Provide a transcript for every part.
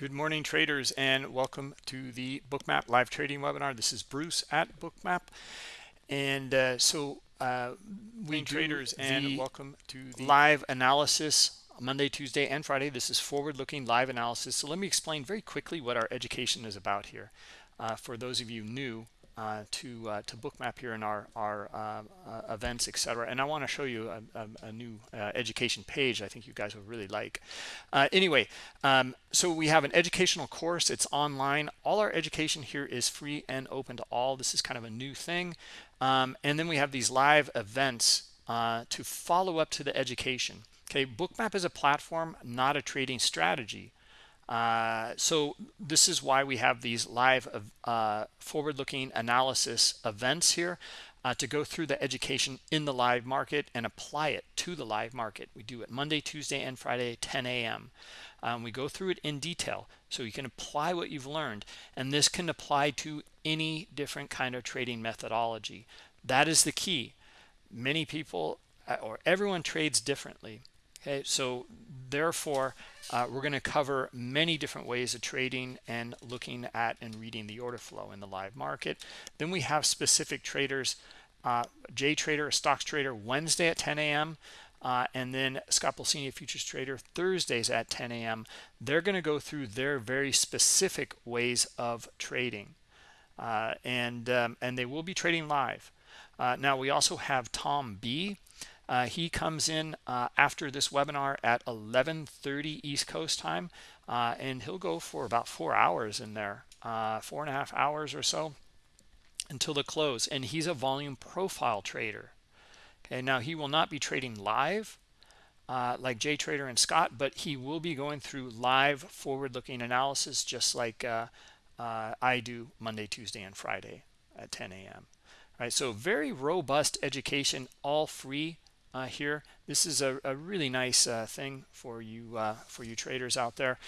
Good morning, traders, and welcome to the Bookmap live trading webinar. This is Bruce at Bookmap, and uh, so uh, we traders and welcome to the live analysis Monday, Tuesday, and Friday. This is forward-looking live analysis. So let me explain very quickly what our education is about here. Uh, for those of you new, uh, to uh, to bookmap here in our our uh, events etc and I want to show you a, a, a new uh, education page I think you guys would really like. Uh, anyway um, so we have an educational course. It's online. All our education here is free and open to all. This is kind of a new thing. Um, and then we have these live events to follow up to the education. Okay bookmap is a platform not a trading strategy uh, so this is why we have these live uh, forward-looking analysis events here uh, to go through the education in the live market and apply it to the live market. We do it Monday, Tuesday, and Friday, 10 a.m. Um, we go through it in detail so you can apply what you've learned. And this can apply to any different kind of trading methodology. That is the key. Many people uh, or everyone trades differently. Okay, so therefore, uh, we're going to cover many different ways of trading and looking at and reading the order flow in the live market. Then we have specific traders, uh, J Trader, a stocks trader, Wednesday at 10 a.m. Uh, and then Scott Pulcini, futures trader, Thursdays at 10 a.m. They're going to go through their very specific ways of trading, uh, and um, and they will be trading live. Uh, now we also have Tom B. Uh, he comes in uh, after this webinar at 11:30 East Coast time, uh, and he'll go for about four hours in there, uh, four and a half hours or so until the close. And he's a volume profile trader. Okay, now he will not be trading live uh, like Jay Trader and Scott, but he will be going through live forward-looking analysis just like uh, I do Monday, Tuesday, and Friday at 10 a.m. All right, so very robust education, all free uh, here. This is a, a really nice uh, thing for you uh, for you traders out there.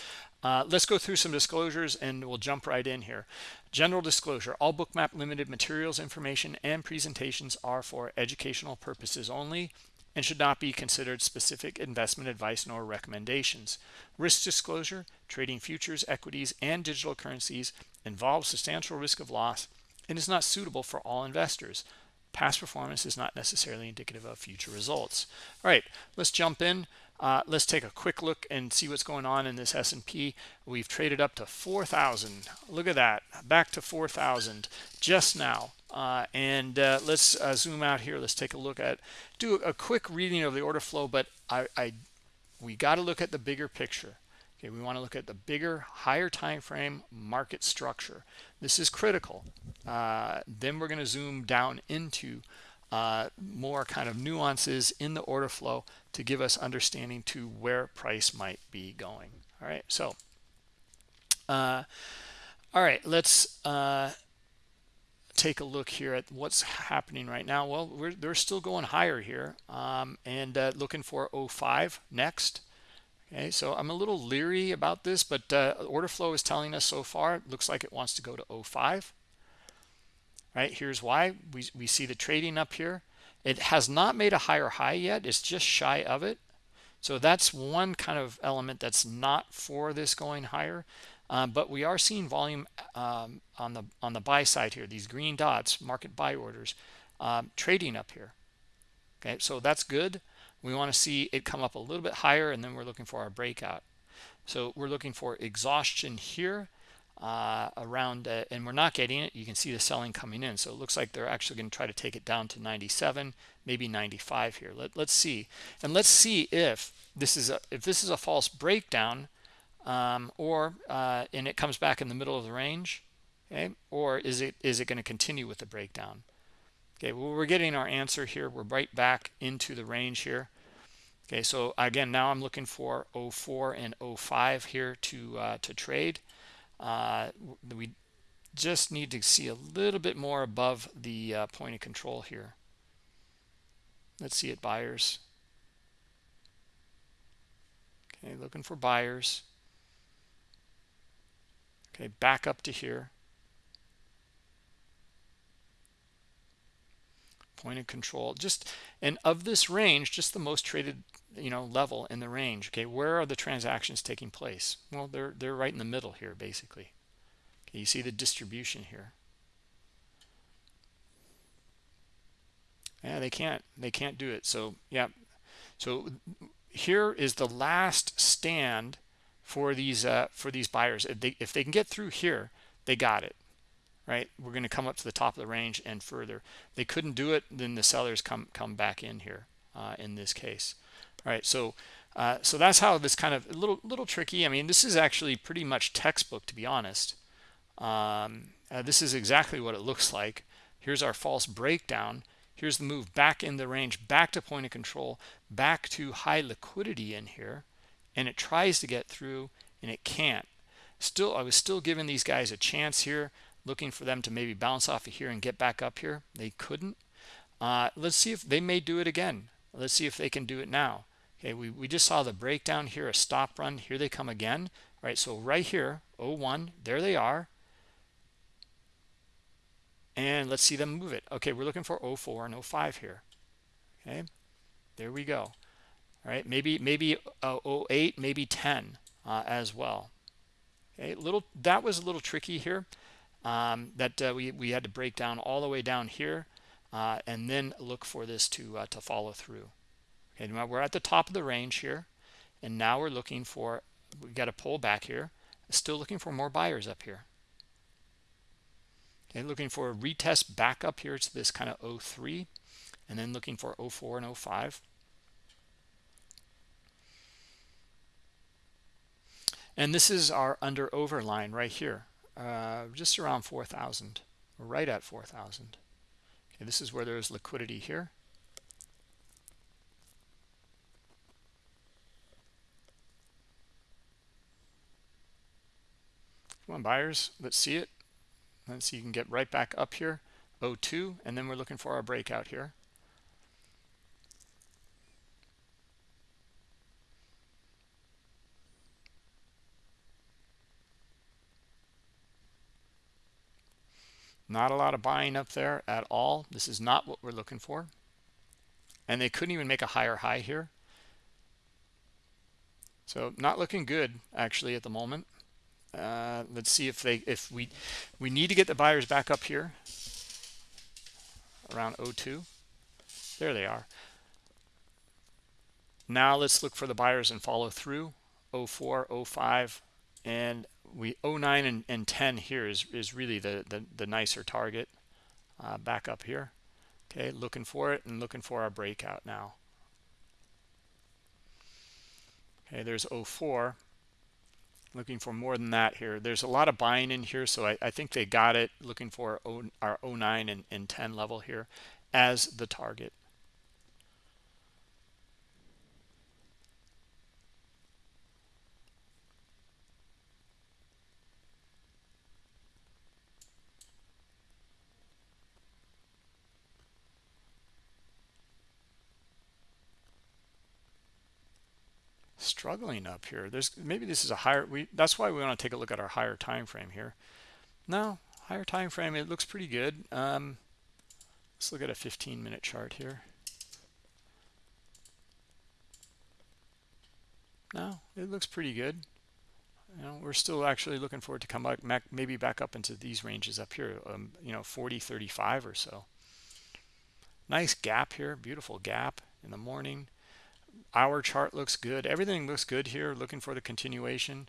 Uh, let's go through some disclosures and we'll jump right in here. General disclosure, all Bookmap Limited materials, information, and presentations are for educational purposes only and should not be considered specific investment advice nor recommendations. Risk disclosure, trading futures, equities, and digital currencies involves substantial risk of loss and is not suitable for all investors past performance is not necessarily indicative of future results. All right let's jump in. Uh, let's take a quick look and see what's going on in this S&P we've traded up to 4,000 look at that back to 4,000 just now. Uh, and uh, let's uh, zoom out here. Let's take a look at do a quick reading of the order flow but I, I we got to look at the bigger picture Okay, we want to look at the bigger, higher time frame market structure. This is critical. Uh, then we're going to zoom down into uh, more kind of nuances in the order flow to give us understanding to where price might be going. All right, so uh, all right, let's uh, take a look here at what's happening right now. Well, we're, they're still going higher here um, and uh, looking for 05 next. Okay, so I'm a little leery about this, but uh, order flow is telling us so far, it looks like it wants to go to 05. Right, here's why. We, we see the trading up here. It has not made a higher high yet. It's just shy of it. So that's one kind of element that's not for this going higher. Um, but we are seeing volume um, on the on the buy side here. These green dots, market buy orders, um, trading up here. Okay, so that's good we want to see it come up a little bit higher and then we're looking for our breakout. So we're looking for exhaustion here uh, around uh, and we're not getting it. You can see the selling coming in. So it looks like they're actually going to try to take it down to 97 maybe 95 here. Let, let's see. And let's see if this is a if this is a false breakdown um, or uh, and it comes back in the middle of the range okay? Or is it is it going to continue with the breakdown? Okay, well, we're getting our answer here. We're right back into the range here. Okay, so again, now I'm looking for 04 and 05 here to uh, to trade. Uh, we just need to see a little bit more above the uh, point of control here. Let's see it, buyers. Okay, looking for buyers. Okay, back up to here. point of control just and of this range just the most traded you know level in the range okay? Where are the transactions taking place? Well they're they're right in the middle here basically. Okay you see the distribution here. Yeah they can't they can't do it so yeah. So here is the last stand for these uh, for these buyers. If they if they can get through here they got it right? We're going to come up to the top of the range and further. They couldn't do it then the sellers come come back in here uh, in this case all right so uh, so that's how this kind of a little little tricky i mean this is actually pretty much textbook to be honest. Um, uh, this is exactly what it looks like. Here's our false breakdown. Here's the move back in the range back to point of control back to high liquidity in here and it tries to get through and it can't. Still i was still giving these guys a chance here looking for them to maybe bounce off of here and get back up here. They couldn't. Uh, let's see if they may do it again. Let's see if they can do it now okay we, we just saw the breakdown here a stop run here they come again right? So right here 01 there they are. And let's see them move it. Okay we're looking for 04 and 05 here. Okay there we go. All right maybe maybe uh, 08 maybe 10 uh, as well. Okay little that was a little tricky here um, that uh, we, we had to break down all the way down here uh, and then look for this to uh, to follow through now we're at the top of the range here. And now we're looking for we got a pull back here. Still looking for more buyers up here. Looking for a retest back up here to this kind of 03 and then looking for 04 and 05 and this is our under over line right here uh, just around 4,000 right at 4,000 okay this is where there's liquidity here come on buyers let's see it. Let's see you can get right back up here. 02 and then we're looking for our breakout here. Not a lot of buying up there at all. This is not what we're looking for. And they couldn't even make a higher high here. So not looking good actually at the moment uh, let's see if they if we we need to get the buyers back up here. Around 02 there they are. Now let's look for the buyers and follow through. 04 05 and we 09 and, and 10 here is, is really the, the, the nicer target. Uh, back up here. Okay looking for it and looking for our breakout now. Okay there's 04 looking for more than that here. There's a lot of buying in here so I, I think they got it looking for our 09 and, and 10 level here as the target struggling up here. There's maybe this is a higher we that's why we want to take a look at our higher time frame here. No higher time frame it looks pretty good. Um, let's look at a 15 minute chart here. No it looks pretty good. You know we're still actually looking for it to come back maybe back up into these ranges up here um, you know 40 35 or so. Nice gap here beautiful gap in the morning our chart looks good. Everything looks good here looking for the continuation.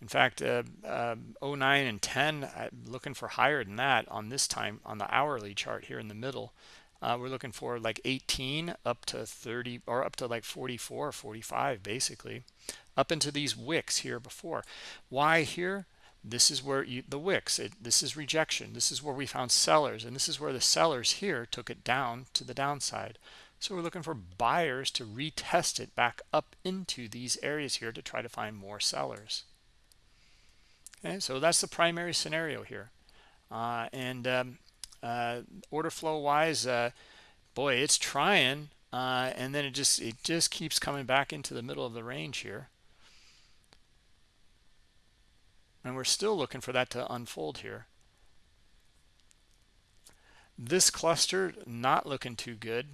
In fact uh, uh, 09 and 10 I'm looking for higher than that on this time on the hourly chart here in the middle. Uh, we're looking for like 18 up to 30 or up to like 44 45 basically up into these wicks here before. Why here? This is where you, the wicks it, this is rejection. This is where we found sellers and this is where the sellers here took it down to the downside so we're looking for buyers to retest it back up into these areas here to try to find more sellers. Okay, so that's the primary scenario here. Uh, and um, uh, order flow wise, uh, boy, it's trying, uh, and then it just it just keeps coming back into the middle of the range here. And we're still looking for that to unfold here. This cluster not looking too good.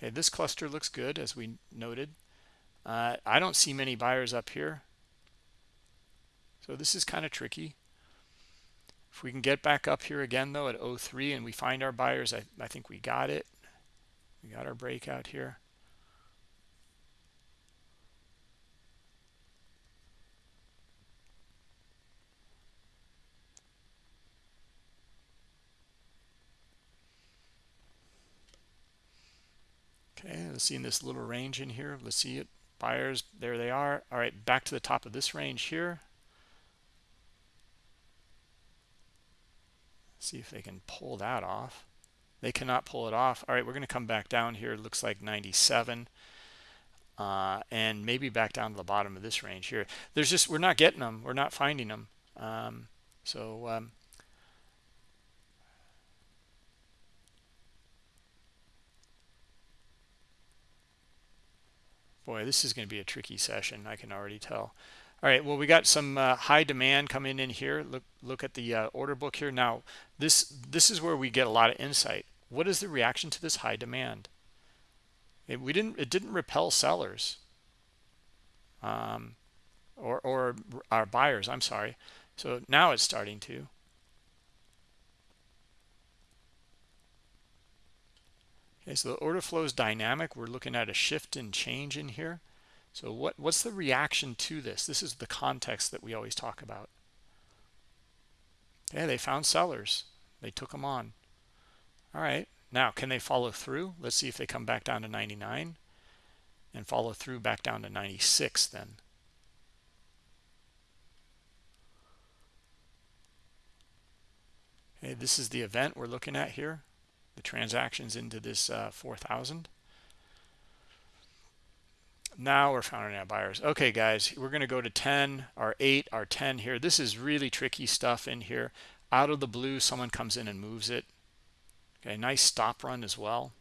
Okay, this cluster looks good as we noted. uh, I don't see many buyers up here. So this is kind of tricky. If we can get back up here again, though, at 03 and we find our buyers, I, I think we got it. We got our breakout here. Okay, let's see in this little range in here. Let's see it. Buyers, there they are. All right, back to the top of this range here. See if they can pull that off. They cannot pull it off. All right, we're going to come back down here. It looks like 97. Uh, and maybe back down to the bottom of this range here. There's just, we're not getting them. We're not finding them. Um, so um, boy this is going to be a tricky session i can already tell. All right well we got some uh, high demand coming in here. Look look at the uh, order book here. Now this this is where we get a lot of insight. What is the reaction to this high demand? It, we didn't it didn't repel sellers. Um, or or our buyers i'm sorry. So now it's starting to Okay, so the order flow is dynamic. We're looking at a shift and change in here. So what, what's the reaction to this? This is the context that we always talk about. Yeah, they found sellers. They took them on. All right. Now, can they follow through? Let's see if they come back down to 99 and follow through back down to 96 then. Okay, this is the event we're looking at here the transactions into this uh, 4,000. Now we're finding out buyers. Okay, guys, we're going to go to 10, our 8, our 10 here. This is really tricky stuff in here. Out of the blue, someone comes in and moves it. Okay, nice stop run as well.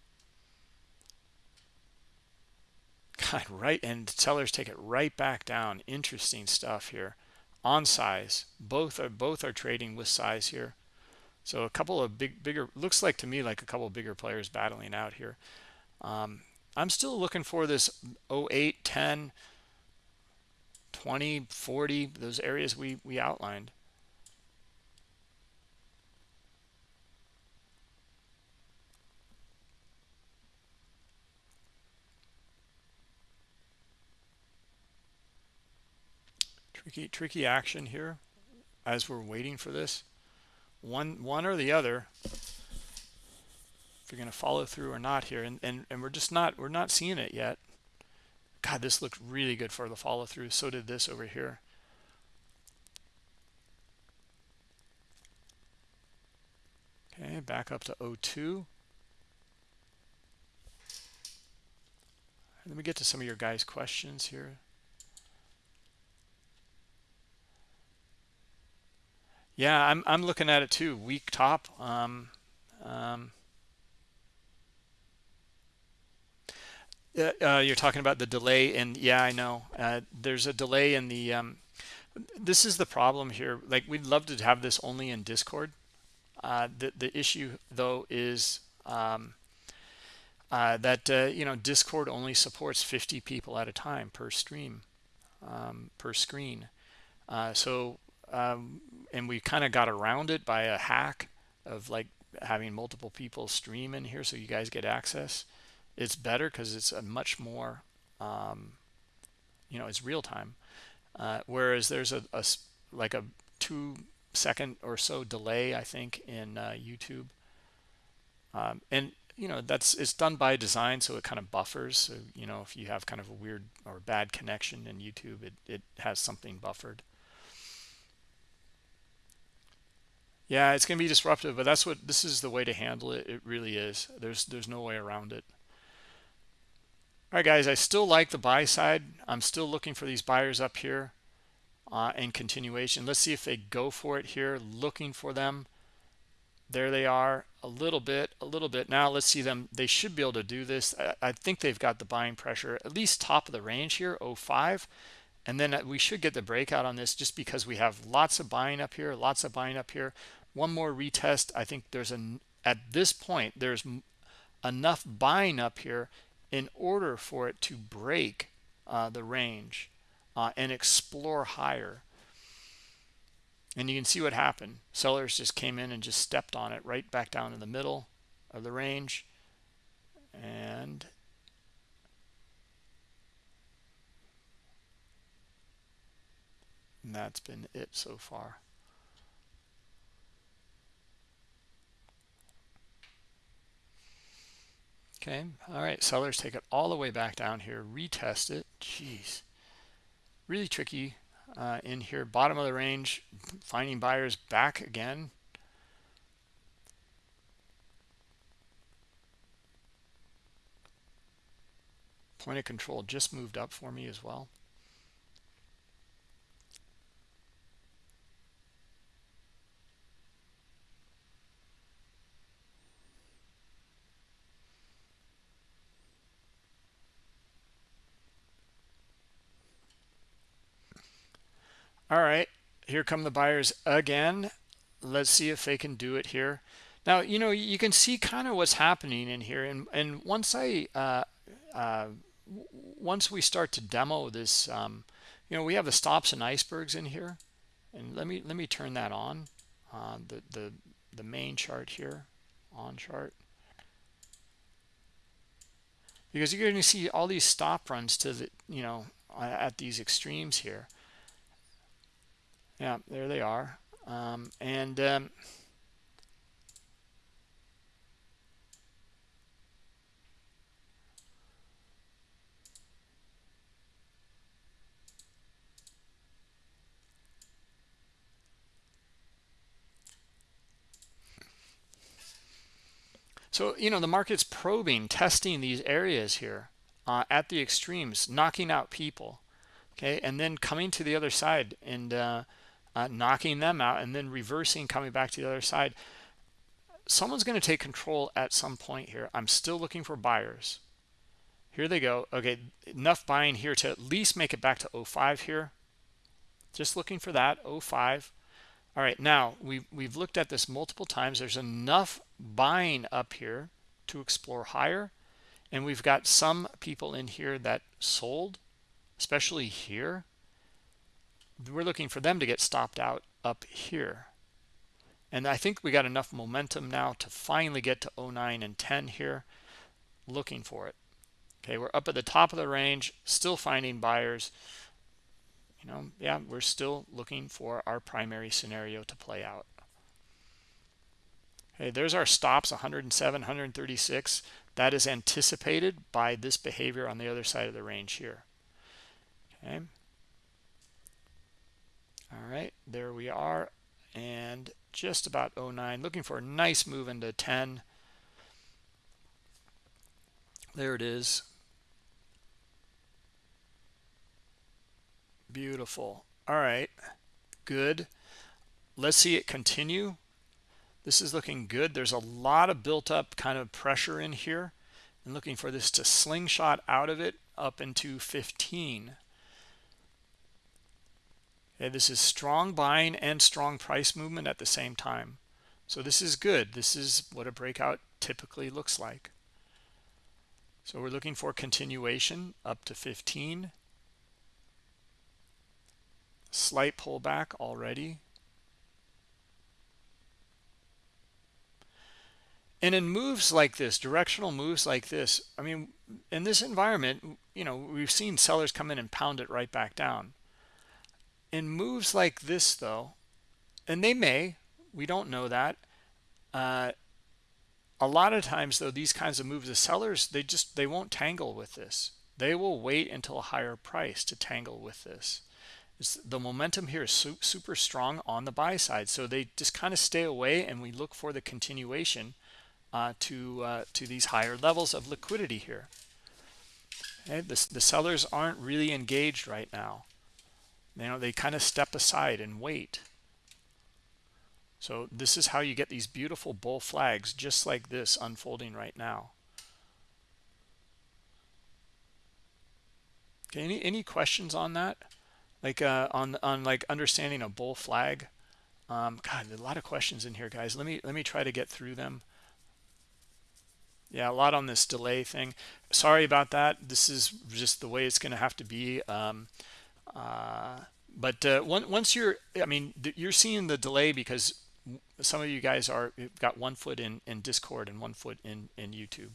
God, right, and sellers take it right back down. Interesting stuff here. On size, both are both are trading with size here. So a couple of big, bigger, looks like to me like a couple of bigger players battling out here. Um, I'm still looking for this 08, 10, 20, 40, those areas we, we outlined. Tricky, tricky action here as we're waiting for this one one or the other if you're going to follow through or not here and, and and we're just not we're not seeing it yet. God this looked really good for the follow through so did this over here. Okay back up to 02 let me get to some of your guys questions here Yeah, I'm I'm looking at it too. Weak top. Um, um, uh, uh, you're talking about the delay, and yeah, I know. Uh, there's a delay in the. Um, this is the problem here. Like we'd love to have this only in Discord. Uh, the the issue though is um, uh, that uh, you know Discord only supports 50 people at a time per stream, um, per screen. so um, and we kind of got around it by a hack of like having multiple people stream in here so you guys get access. It's better because it's a much more um, you know it's real time. Uh, whereas there's a, a, like a two second or so delay i think in uh, youtube. Um, and you know that's it's done by design so it kind of buffers. So you know if you have kind of a weird or bad connection in youtube it, it has something buffered Yeah, it's going to be disruptive, but that's what this is the way to handle it. It really is. There's there's no way around it. All right, guys, I still like the buy side. I'm still looking for these buyers up here uh, in continuation. Let's see if they go for it here, looking for them. There they are, a little bit, a little bit. Now let's see them. They should be able to do this. I, I think they've got the buying pressure, at least top of the range here, 05 and then uh, we should get the breakout on this just because we have lots of buying up here lots of buying up here one more retest. I think there's an at this point there's enough buying up here in order for it to break uh, the range uh, and explore higher. And you can see what happened. Sellers just came in and just stepped on it right back down in the middle of the range. And and that's been it so far okay all right sellers take it all the way back down here retest it. Jeez. Really tricky uh, in here bottom of the range finding buyers back again. Point of control just moved up for me as well all right here come the buyers again. Let's see if they can do it here. Now you know you can see kind of what's happening in here and and once i uh, uh, once we start to demo this um, you know we have the stops and icebergs in here. And let me let me turn that on uh, the the the main chart here on chart. Because you're going to see all these stop runs to the you know at these extremes here yeah there they are. Um, and um, so you know the market's probing testing these areas here uh, at the extremes knocking out people okay and then coming to the other side and uh, uh, knocking them out and then reversing coming back to the other side someone's going to take control at some point here. I'm still looking for buyers. Here they go. Okay enough buying here to at least make it back to 05 here. Just looking for that 05 all right now we we've looked at this multiple times. There's enough buying up here to explore higher and we've got some people in here that sold especially here we're looking for them to get stopped out up here. And I think we got enough momentum now to finally get to 09 and 10 here looking for it. Okay we're up at the top of the range still finding buyers. You know yeah we're still looking for our primary scenario to play out. Okay there's our stops 107 136 that is anticipated by this behavior on the other side of the range here. Okay all right there we are and just about 09 looking for a nice move into 10 there it is. Beautiful. All right good. Let's see it continue. This is looking good. There's a lot of built up kind of pressure in here and looking for this to slingshot out of it up into 15 Okay, this is strong buying and strong price movement at the same time. So this is good. This is what a breakout typically looks like. So we're looking for continuation up to 15. Slight pullback already. And in moves like this, directional moves like this, I mean, in this environment, you know, we've seen sellers come in and pound it right back down in moves like this though and they may we don't know that uh, a lot of times though these kinds of moves the sellers they just they won't tangle with this. They will wait until a higher price to tangle with this. It's, the momentum here is su super strong on the buy side so they just kind of stay away and we look for the continuation uh, to uh, to these higher levels of liquidity here. Okay the, the sellers aren't really engaged right now you know they kind of step aside and wait. So this is how you get these beautiful bull flags just like this unfolding right now. Okay any any questions on that? Like uh on on like understanding a bull flag? Um god a lot of questions in here guys. Let me let me try to get through them. Yeah a lot on this delay thing. Sorry about that. This is just the way it's going to have to be. Um, uh, but uh, once you're i mean you're seeing the delay because some of you guys are got one foot in in discord and one foot in in youtube.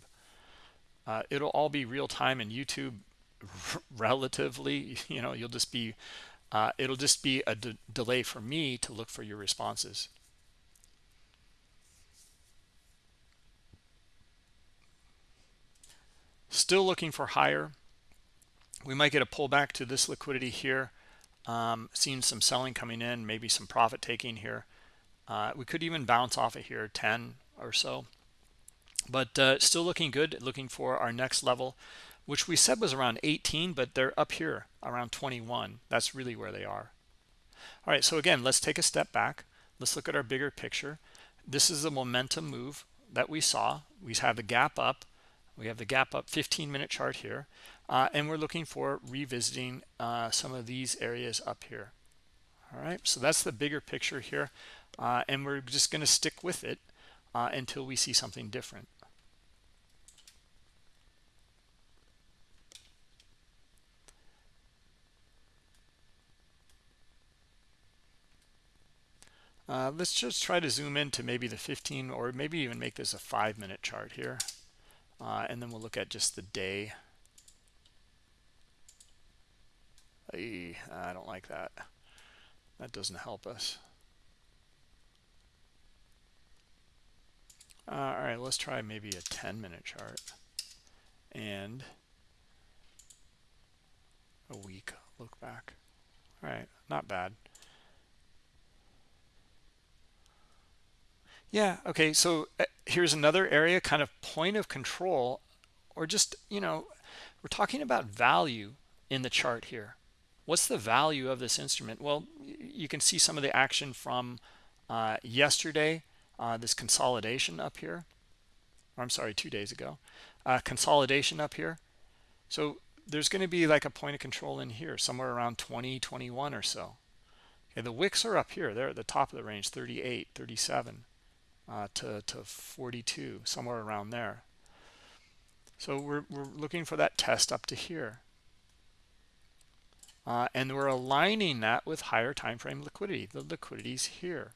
Uh, it'll all be real time in youtube relatively you know you'll just be uh, it'll just be a delay for me to look for your responses. Still looking for higher we might get a pullback to this liquidity here. Um, seeing some selling coming in maybe some profit taking here. Uh, we could even bounce off of here 10 or so. But uh, still looking good looking for our next level which we said was around 18 but they're up here around 21 that's really where they are. All right so again let's take a step back. Let's look at our bigger picture. This is the momentum move that we saw. We have the gap up. We have the gap up 15 minute chart here uh, and we're looking for revisiting uh, some of these areas up here all right so that's the bigger picture here uh, and we're just going to stick with it uh, until we see something different Uh, let's just try to zoom in to maybe the 15 or maybe even make this a five minute chart here. Uh, and then we'll look at just the day. I don't like that. That doesn't help us. Uh, all right, let's try maybe a 10 minute chart and a week look back. All right, not bad. Yeah, okay, so uh, here's another area, kind of point of control, or just, you know, we're talking about value in the chart here. What's the value of this instrument? Well, you can see some of the action from uh, yesterday, uh, this consolidation up here. I'm sorry, two days ago. Uh, consolidation up here. So there's going to be like a point of control in here, somewhere around 20, 21 or so. Okay, the wicks are up here. They're at the top of the range, 38, 37 uh, to, to 42, somewhere around there. So we're, we're looking for that test up to here. Uh, and we're aligning that with higher time frame liquidity. The liquidity's here.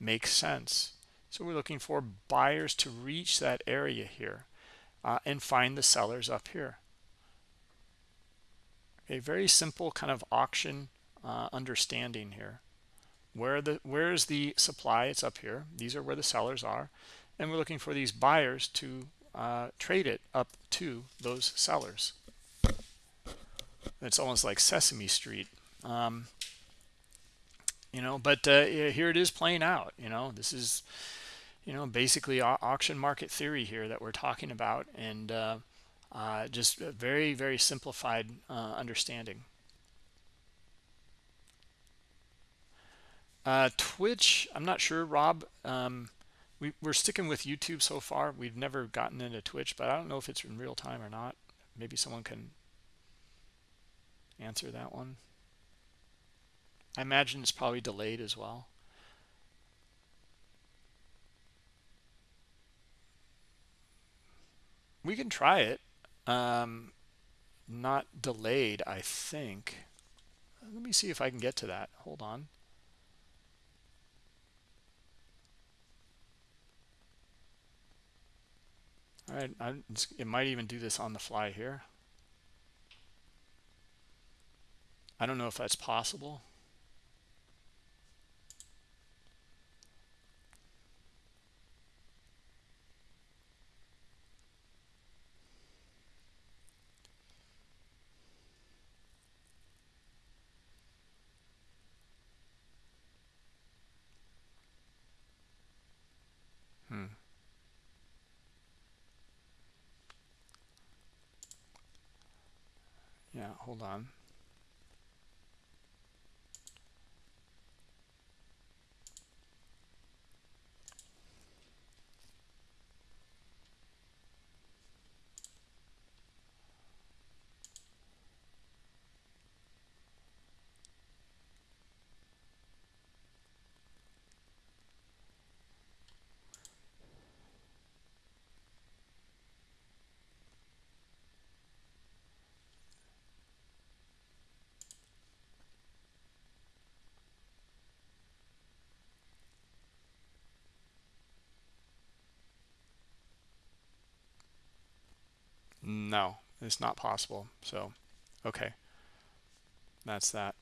Makes sense. So we're looking for buyers to reach that area here uh, and find the sellers up here. A very simple kind of auction uh, understanding here where the where is the supply it's up here these are where the sellers are and we're looking for these buyers to uh, trade it up to those sellers it's almost like sesame street um, you know but uh, here it is playing out you know this is you know basically auction market theory here that we're talking about and uh, uh just a very very simplified uh, understanding Uh, Twitch, I'm not sure, Rob. Um, we, we're sticking with YouTube so far. We've never gotten into Twitch, but I don't know if it's in real time or not. Maybe someone can answer that one. I imagine it's probably delayed as well. We can try it. Um, not delayed, I think. Let me see if I can get to that. Hold on. All right, I, it might even do this on the fly here. I don't know if that's possible. Hmm. yeah hold on no it's not possible so okay that's that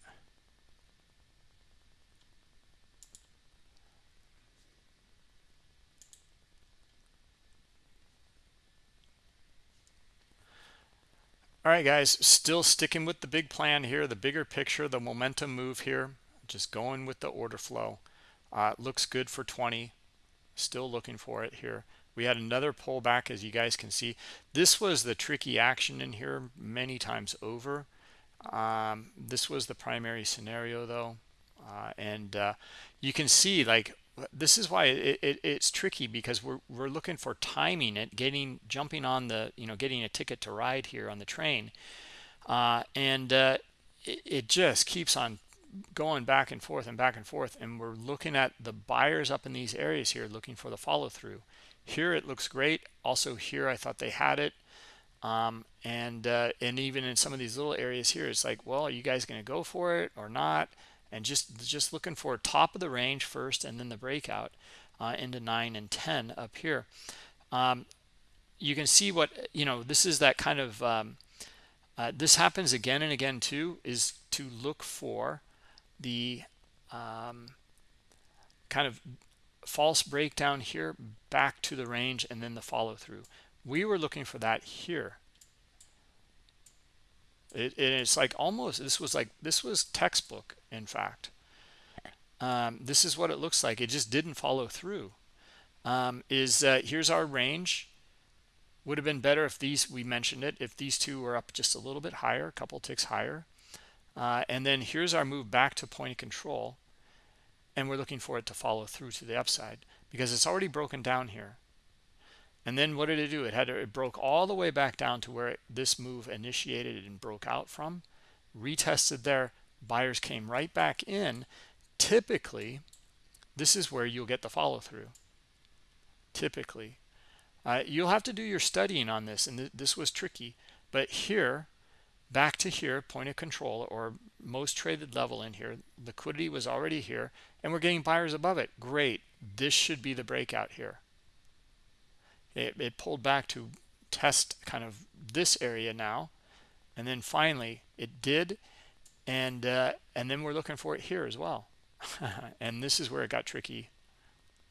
All right, guys, still sticking with the big plan here, the bigger picture, the momentum move here, just going with the order flow. Uh, looks good for 20. Still looking for it here. We had another pullback, as you guys can see. This was the tricky action in here many times over. Um, this was the primary scenario, though. Uh, and uh, you can see, like, this is why it, it, it's tricky because we're we're looking for timing it, getting jumping on the you know getting a ticket to ride here on the train, uh, and uh, it, it just keeps on going back and forth and back and forth, and we're looking at the buyers up in these areas here looking for the follow through. Here it looks great. Also here I thought they had it. Um, and uh, and even in some of these little areas here, it's like, well, are you guys going to go for it or not? and just just looking for top of the range first and then the breakout uh, into 9 and 10 up here um, you can see what you know this is that kind of um, uh, this happens again and again too is to look for the um, kind of false breakdown here back to the range and then the follow through we were looking for that here. It, it's like almost this was like this was textbook in fact. Um, this is what it looks like. It just didn't follow through. Um, is uh, here's our range. Would have been better if these we mentioned it if these two were up just a little bit higher a couple ticks higher. Uh, and then here's our move back to point of control and we're looking for it to follow through to the upside because it's already broken down here and then what did it do? It had it broke all the way back down to where it, this move initiated and broke out from. Retested there. Buyers came right back in. Typically, this is where you'll get the follow through. Typically. Uh, you'll have to do your studying on this, and th this was tricky. But here, back to here, point of control or most traded level in here, liquidity was already here, and we're getting buyers above it. Great. This should be the breakout here. It, it pulled back to test kind of this area now and then finally it did and uh, and then we're looking for it here as well. And this is where it got tricky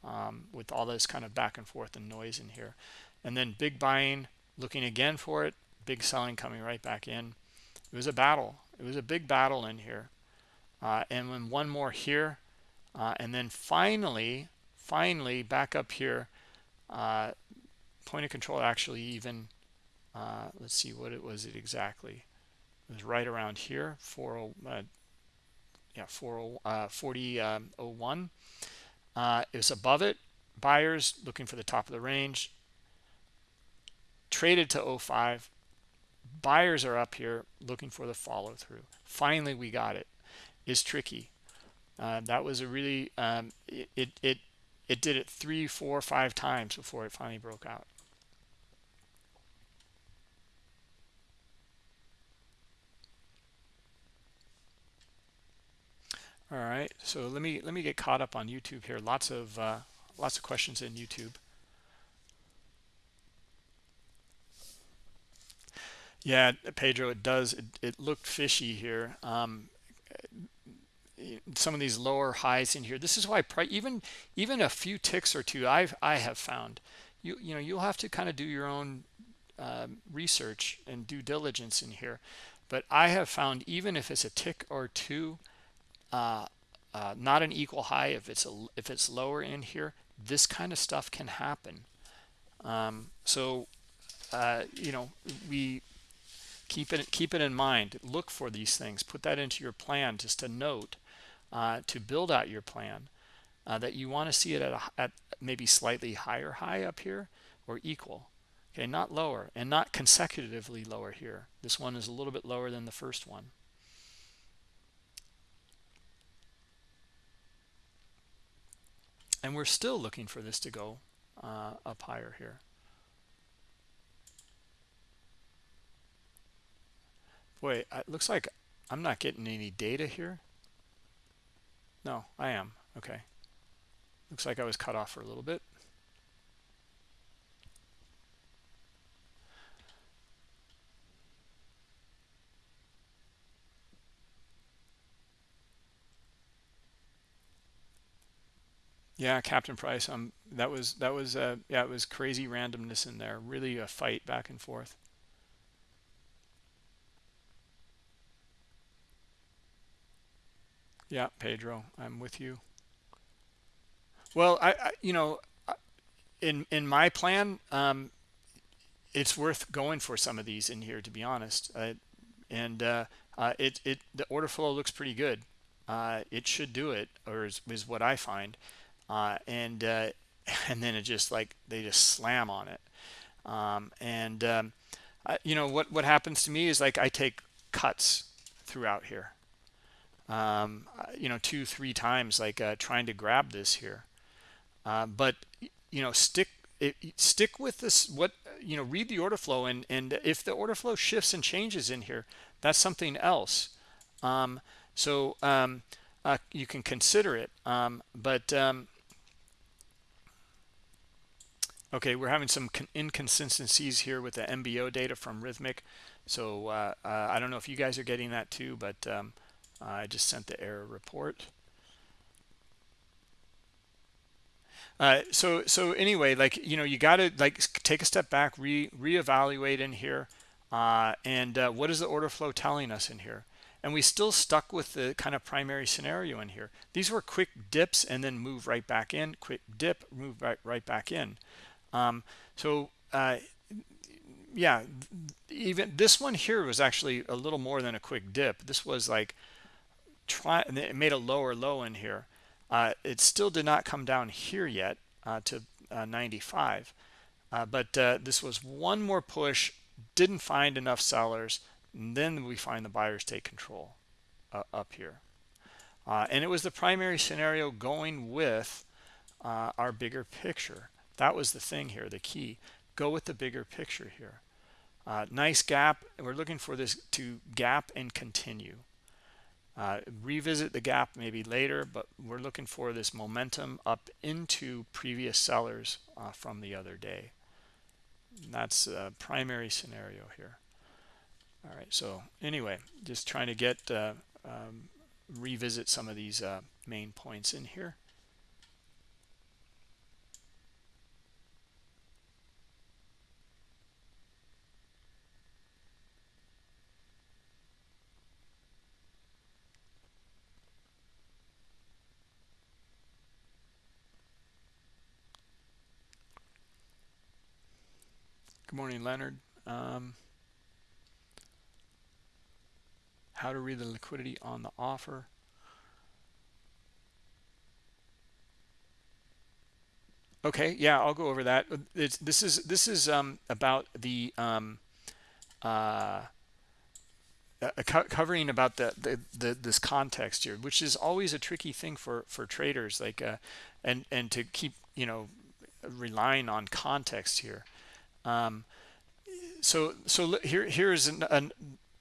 um, with all this kind of back and forth and noise in here. And then big buying looking again for it big selling coming right back in. It was a battle. It was a big battle in here. Uh, and then one more here uh, and then finally finally back up here uh, point of control actually even uh, let's see what it was it exactly. It was right around here 40 uh, yeah 40 uh, 40 um, 01 uh, it was above it buyers looking for the top of the range traded to 05 buyers are up here looking for the follow through finally we got it. Is tricky uh, that was a really um, it, it it did it three four five times before it finally broke out. All right so let me let me get caught up on youtube here. Lots of uh, lots of questions in youtube. Yeah pedro it does it, it looked fishy here. Um, some of these lower highs in here. This is why even even a few ticks or two i've i have found you you know you'll have to kind of do your own um, research and due diligence in here. But i have found even if it's a tick or two uh, uh, not an equal high if it's a, if it's lower in here this kind of stuff can happen. Um, so uh, you know we keep it keep it in mind. Look for these things. Put that into your plan just a note uh, to build out your plan uh, that you want to see it at, a, at maybe slightly higher high up here or equal. Okay not lower and not consecutively lower here. This one is a little bit lower than the first one. And we're still looking for this to go uh, up higher here. Boy it looks like I'm not getting any data here no, I am. Okay. Looks like I was cut off for a little bit. Yeah, Captain Price. Um, that was that was uh, yeah, it was crazy randomness in there. Really a fight back and forth. Yeah, Pedro, I'm with you. Well, I, I you know, in in my plan, um, it's worth going for some of these in here to be honest. Uh, and uh, uh, it it the order flow looks pretty good. Uh, it should do it, or is, is what I find. Uh, and uh, and then it just like they just slam on it. Um, and um, you know what what happens to me is like I take cuts throughout here. Um, you know, two three times like trying to grab this here. but you know, stick it, stick with this what you know read the order flow and and if the order flow shifts and changes in here that's something else um, so um, uh, you can consider it um, but um, okay we're having some inconsistencies here with the MBO data from Rithmic. so uh, uh, I don't know if you guys are getting that too but um, I just sent the error report Uh, so so anyway, like you know, you got to like take a step back, re reevaluate in here, uh, and uh, what is the order flow telling us in here? And we still stuck with the kind of primary scenario in here. These were quick dips and then move right back in. Quick dip, move right right back in. Um, so uh, yeah, even this one here was actually a little more than a quick dip. This was like try. It made a lower low in here. Uh, it still did not come down here yet uh, to uh, 95. Uh, but uh, this was one more push, didn't find enough sellers. And then we find the buyers take control up here. and it was the primary scenario going with our bigger picture. That was the thing here, the key. Go with the bigger picture here. Uh, nice gap. We're looking for this to gap and continue. Uh, revisit the gap maybe later, but we're looking for this momentum up into previous sellers uh, from the other day. And that's a primary scenario here. All right, so anyway, just trying to get uh, um, revisit some of these uh, main points in here. Morning, Leonard. Um, how to read the liquidity on the offer. Okay, yeah, I'll go over that. It's, this is this is um, about the um, uh, uh, co covering about the, the, the this context here, which is always a tricky thing for for traders, like uh, and and to keep you know relying on context here. Um, so so here here's an, an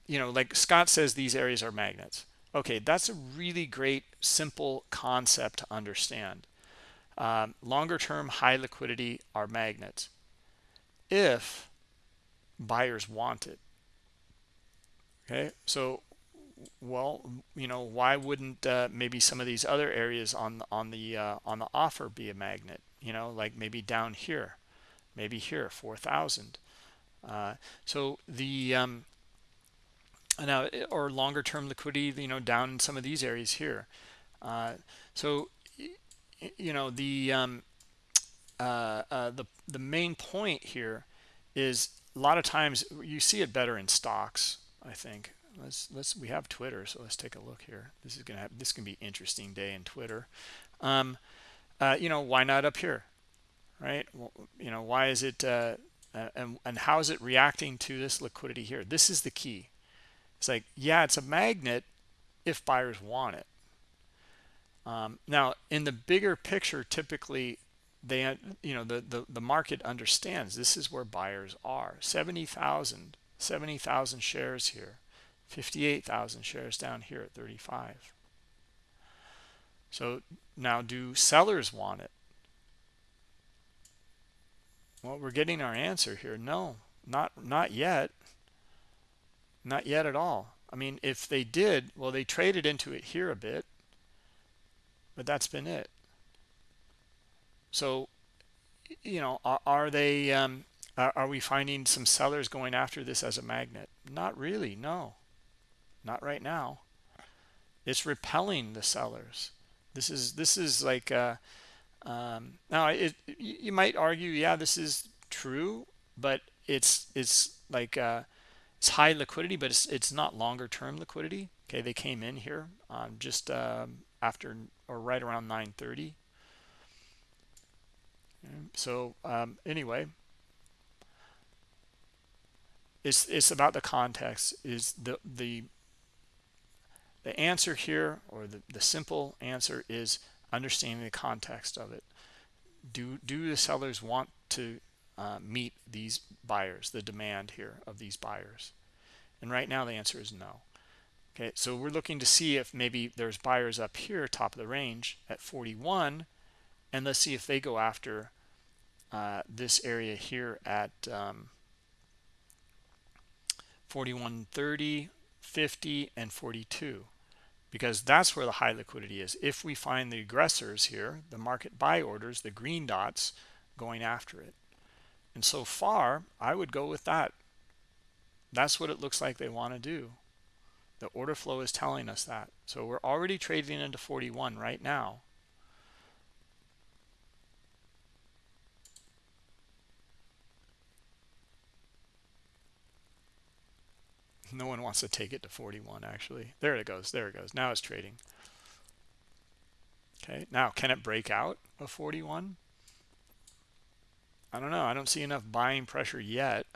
you know like Scott says these areas are magnets. Okay, that's a really great simple concept to understand. Um, longer term high liquidity are magnets if buyers want it. Okay, so well you know why wouldn't uh, maybe some of these other areas on on the uh, on the offer be a magnet you know like maybe down here maybe here 4000 uh, so the um, now or longer term liquidity you know down in some of these areas here. Uh, so you know the um, uh, uh, the the main point here is a lot of times you see it better in stocks I think. Let's let's we have Twitter so let's take a look here. This is gonna have this can be interesting day in Twitter. Um, uh, you know why not up here right? You know why is it uh, uh, and, and how is it reacting to this liquidity here? This is the key. It's like yeah it's a magnet if buyers want it. Um, now in the bigger picture typically they you know the, the the market understands this is where buyers are. 70,000 70,000 shares here 58,000 shares down here at 35 so now do sellers want it well, we're getting our answer here. No, not not yet. Not yet at all. I mean, if they did, well, they traded into it here a bit, but that's been it. so you know are, are they um, are, are we finding some sellers going after this as a magnet not really no not right now it's repelling the sellers this is this is like uh, um, now it you might argue yeah this is true but it's it's like uh, it's high liquidity but it's it's not longer term liquidity. Okay they came in here um, just um, after or right around 930 so um, anyway it's it's about the context is the the the answer here or the, the simple answer is understanding the context of it. Do do the sellers want to uh, meet these buyers the demand here of these buyers? And right now the answer is no. Okay so we're looking to see if maybe there's buyers up here top of the range at 41 and let's see if they go after uh, this area here at um, 41 30 50 and 42 because that's where the high liquidity is. If we find the aggressors here the market buy orders the green dots going after it. And so far i would go with that. That's what it looks like they want to do. The order flow is telling us that. So we're already trading into 41 right now no one wants to take it to 41 actually. There it goes there it goes. Now it's trading. Okay now can it break out of 41 I don't know I don't see enough buying pressure yet.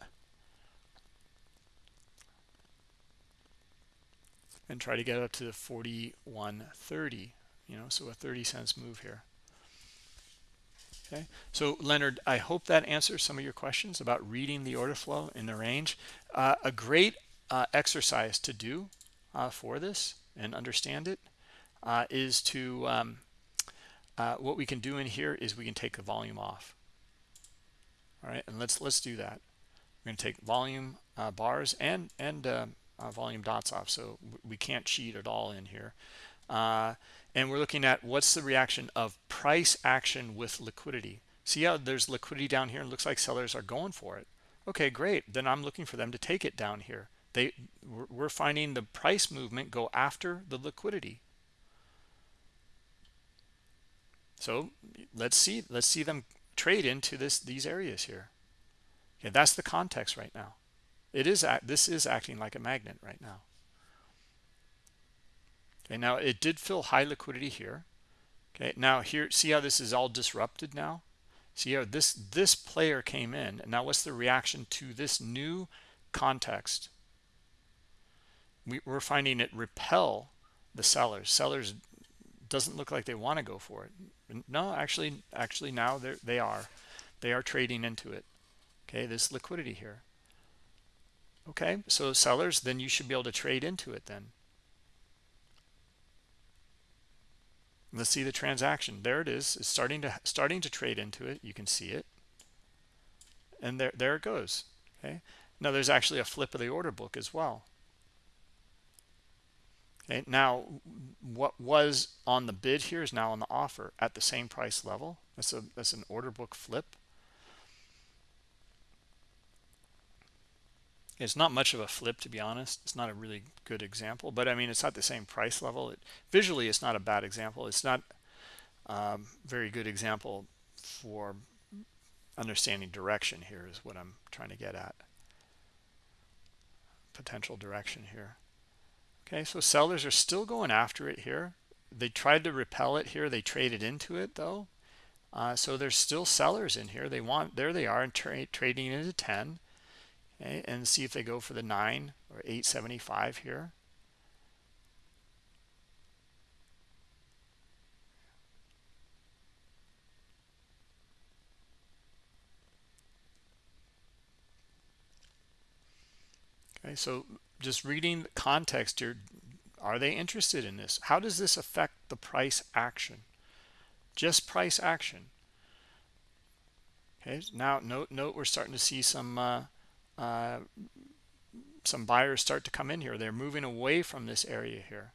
And try to get up to the 41.30 you know so a 30 cents move here. Okay so leonard i hope that answers some of your questions about reading the order flow in the range. Uh, a great uh, exercise to do uh, for this and understand it uh, is to um, uh, what we can do in here is we can take the volume off. All right and let's let's do that. We're going to take volume uh, bars and and uh, volume dots off so we can't cheat at all in here. And we're looking at what's the reaction of price action with liquidity. See how there's liquidity down here? And looks like sellers are going for it. Okay great. Then i'm looking for them to take it down here they we're finding the price movement go after the liquidity. So let's see let's see them trade into this these areas here. Okay that's the context right now. It is this is acting like a magnet right now. Okay now it did fill high liquidity here. Okay now here see how this is all disrupted now? See how this this player came in. And now what's the reaction to this new context we, we're finding it repel the sellers. Sellers doesn't look like they want to go for it. No actually actually now they are. They are trading into it. Okay this liquidity here. Okay so sellers then you should be able to trade into it then. Let's see the transaction. There it is. It's starting to starting to trade into it. You can see it. And there there it goes. Okay. Now there's actually a flip of the order book as well Okay, now what was on the bid here is now on the offer at the same price level. That's a that's an order book flip. It's not much of a flip to be honest. It's not a really good example, but I mean it's at the same price level. It, visually, it's not a bad example. It's not um, very good example for understanding direction. Here is what I'm trying to get at. Potential direction here okay so sellers are still going after it here. They tried to repel it here. They traded into it though. Uh, so there's still sellers in here. They want there they are and tra trading into 10 okay, and see if they go for the 9 or 875 here. Okay so just reading the context here are they interested in this? How does this affect the price action? Just price action. Okay now note note we're starting to see some uh, uh, some buyers start to come in here. They're moving away from this area here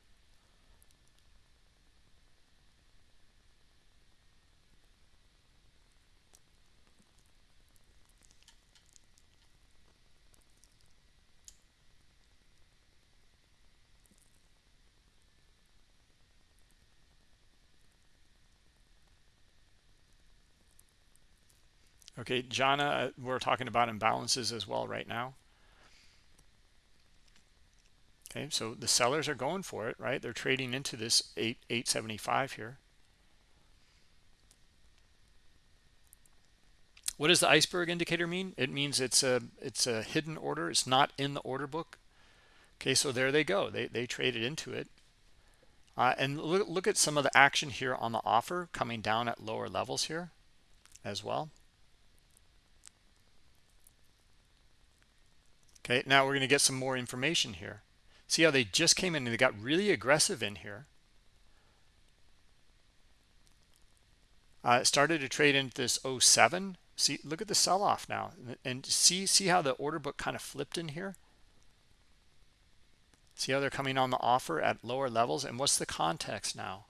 Okay, Jana, we're talking about imbalances as well right now. Okay, so the sellers are going for it, right? They're trading into this 8 875 here. What does the iceberg indicator mean? It means it's a it's a hidden order. It's not in the order book. Okay, so there they go. They they traded into it. Uh, and look, look at some of the action here on the offer coming down at lower levels here as well. Okay, now we're going to get some more information here. See how they just came in and they got really aggressive in here. Uh, started to trade into this 07 see look at the sell-off now. And see see how the order book kind of flipped in here? See how they're coming on the offer at lower levels? And what's the context now?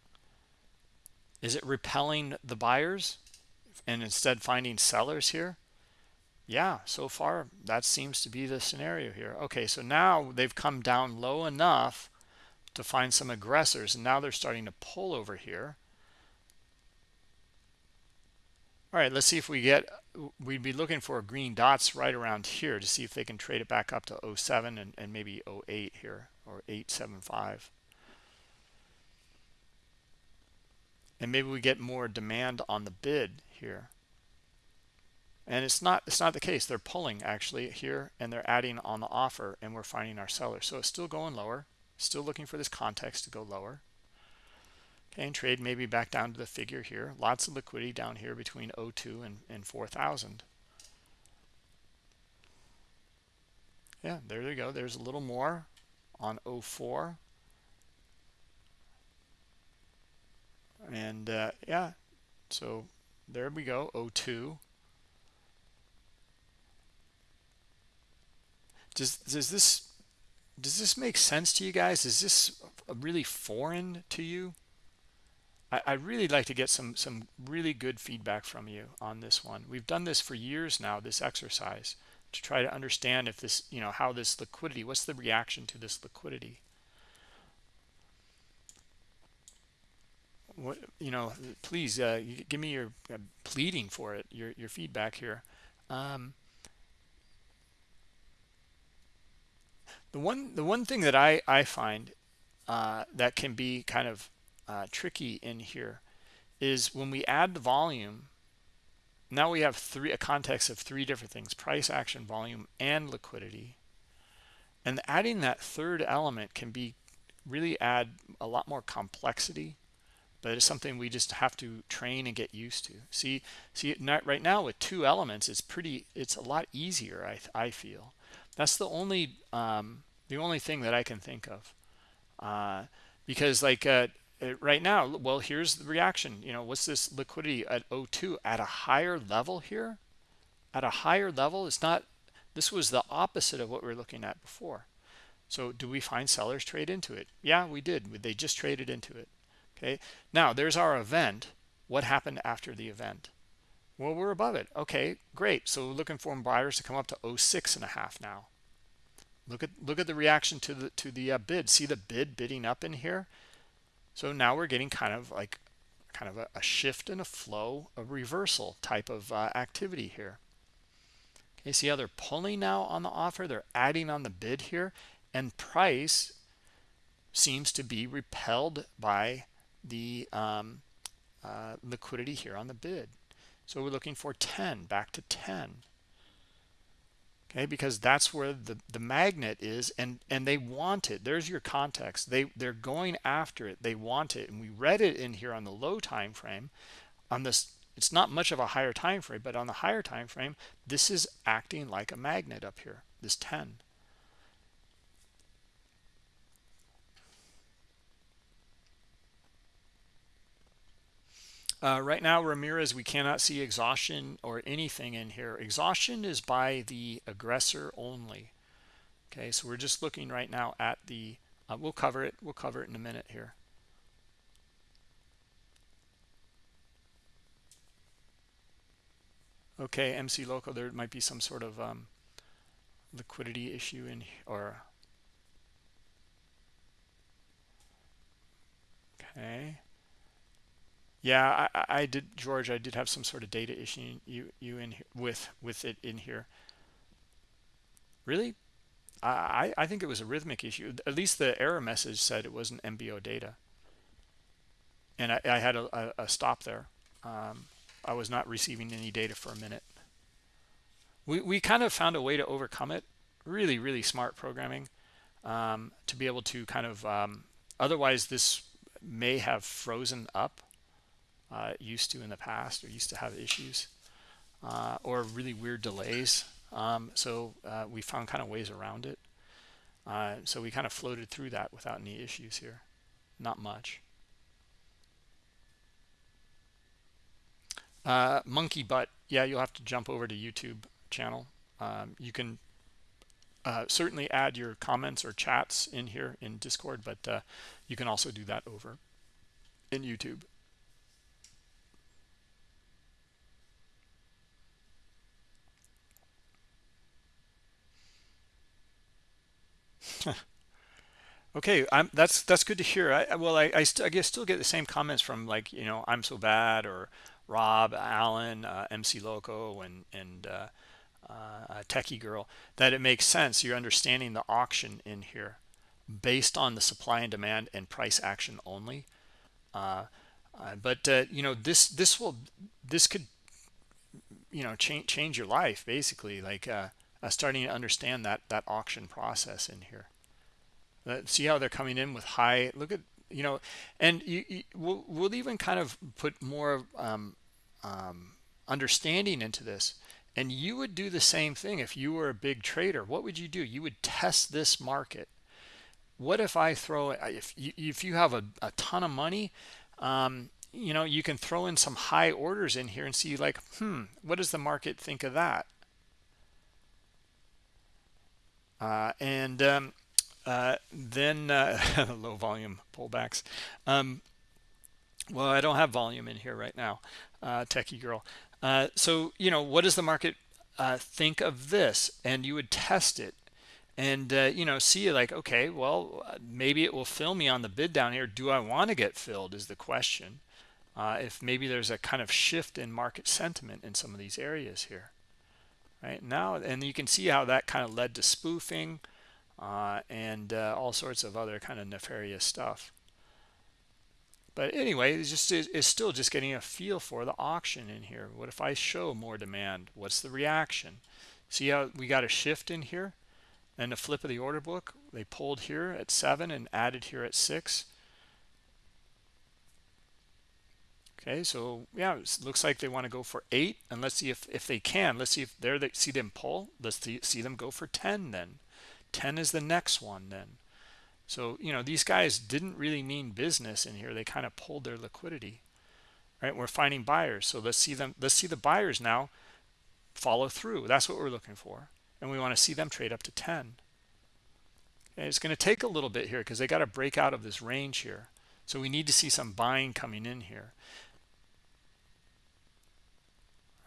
Is it repelling the buyers and instead finding sellers here yeah so far that seems to be the scenario here okay so now they've come down low enough to find some aggressors and now they're starting to pull over here all right, let's see if we get, we'd be looking for green dots right around here to see if they can trade it back up to 07 and, and maybe 08 here or 875. And maybe we get more demand on the bid here. And it's not it's not the case. They're pulling actually here and they're adding on the offer and we're finding our seller. So it's still going lower. Still looking for this context to go lower. Okay, and trade maybe back down to the figure here. Lots of liquidity down here between 02 and, and 4,000. Yeah, there you go. There's a little more on 04. And uh, yeah, so there we go, 02. Does, does this does this make sense to you guys? Is this really foreign to you? I, I really like to get some some really good feedback from you on this one. We've done this for years now, this exercise, to try to understand if this, you know, how this liquidity, what's the reaction to this liquidity? What you know, please uh, give me your uh, pleading for it, your your feedback here. Um, the one the one thing that I I find uh, that can be kind of uh, tricky in here is when we add the volume now we have three a context of three different things price action volume and liquidity. And adding that third element can be really add a lot more complexity but it's something we just have to train and get used to. See see right now with two elements it's pretty it's a lot easier i i feel that's the only um the only thing that i can think of. Uh because like uh right now well here's the reaction. You know what's this liquidity at 02 at a higher level here? At a higher level it's not this was the opposite of what we were looking at before. So do we find sellers trade into it? Yeah we did. They just traded into it? Okay. Now there's our event. What happened after the event well we're above it okay great so looking for buyers to come up to 06 and a half now look at look at the reaction to the to the uh, bid see the bid bidding up in here so now we're getting kind of like kind of a, a shift in a flow, a reversal type of uh, activity here. Okay, see how they're pulling now on the offer? They're adding on the bid here, and price seems to be repelled by the um, uh, liquidity here on the bid. So we're looking for 10, back to 10 okay because that's where the the magnet is and and they want it. There's your context. They they're going after it. They want it. And we read it in here on the low time frame. On this it's not much of a higher time frame but on the higher time frame this is acting like a magnet up here this 10 Uh, right now, Ramirez, we cannot see exhaustion or anything in here. Exhaustion is by the aggressor only. Okay, so we're just looking right now at the, uh, we'll cover it, we'll cover it in a minute here. Okay, MC Local, there might be some sort of um, liquidity issue in, or, okay. Yeah, I, I did, George. I did have some sort of data issue you you in here, with with it in here. Really, I I think it was a Rithmic issue. At least the error message said it wasn't MBO data, and I, I had a, a, a stop there. Um, I was not receiving any data for a minute. We we kind of found a way to overcome it. Really, really smart programming um, to be able to kind of. Um, otherwise, this may have frozen up uh, used to in the past or used to have issues uh, or really weird delays. Um, so uh, we found kind of ways around it. Uh, so we kind of floated through that without any issues here. Not much. Uh, monkey butt. Yeah, you'll have to jump over to YouTube channel. Um, you can uh, certainly add your comments or chats in here in Discord, but you can also do that over in YouTube. okay i'm that's that's good to hear. I well i i, I guess still get the same comments from like you know i'm so bad or rob allen uh, mc loco and and uh, uh, techie girl that it makes sense. You're understanding the auction in here based on the supply and demand and price action only. Uh, uh, but uh, you know this this will this could you know change change your life basically. Like uh, starting to understand that that auction process in here. Uh, see how they're coming in with high. Look at you know, and you, you we'll, we'll even kind of put more um, um, understanding into this. And you would do the same thing if you were a big trader. What would you do? You would test this market. What if I throw if you, if you have a, a ton of money, um, you know, you can throw in some high orders in here and see like, hmm, what does the market think of that? Uh, and um, uh, then uh, low volume pullbacks. Um, well, I don't have volume in here right now, uh, techie girl. Uh, so, you know, what does the market uh, think of this? And you would test it and, you know, see like, okay, well, maybe it will fill me on the bid down here. Do I want to get filled is the question. if maybe there's a kind of shift in market sentiment in some of these areas here right? Now and you can see how that kind of led to spoofing uh, and uh, all sorts of other kind of nefarious stuff. But anyway it's just it's still just getting a feel for the auction in here. What if i show more demand? What's the reaction? See how we got a shift in here? And a flip of the order book they pulled here at seven and added here at six okay so yeah it looks like they want to go for eight and let's see if if they can. Let's see if there they see them pull. Let's see, see them go for 10 then. 10 is the next one then. So you know these guys didn't really mean business in here. They kind of pulled their liquidity right? We're finding buyers so let's see them let's see the buyers now follow through. That's what we're looking for and we want to see them trade up to 10 okay, it's going to take a little bit here because they got to break out of this range here. So we need to see some buying coming in here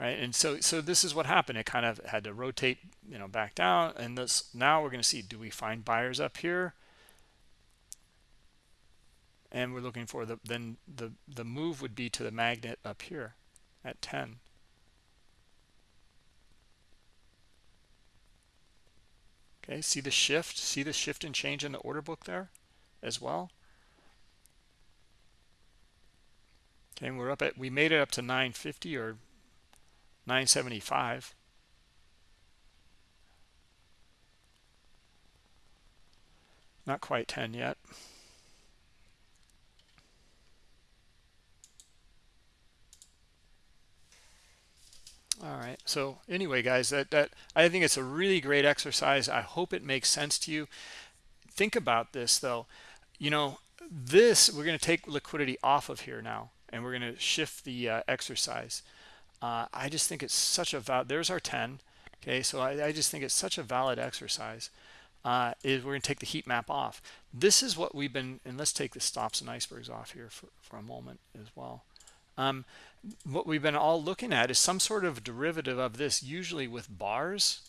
right? And so so this is what happened. It kind of had to rotate you know back down. And this now we're going to see do we find buyers up here? And we're looking for the then the the move would be to the magnet up here at 10 okay see the shift? See the shift and change in the order book there as well? Okay we're up at we made it up to 950 or 975 not quite 10 yet. All right so anyway guys that that i think it's a really great exercise. I hope it makes sense to you. Think about this though. You know this we're going to take liquidity off of here now and we're going to shift the uh, exercise uh, I just think it's such a valid, there's our 10. Okay, so I, I, just think it's such a valid exercise. Uh, is we're going to take the heat map off. This is what we've been, and let's take the stops and icebergs off here for, for a moment as well. Um, what we've been all looking at is some sort of derivative of this, usually with bars,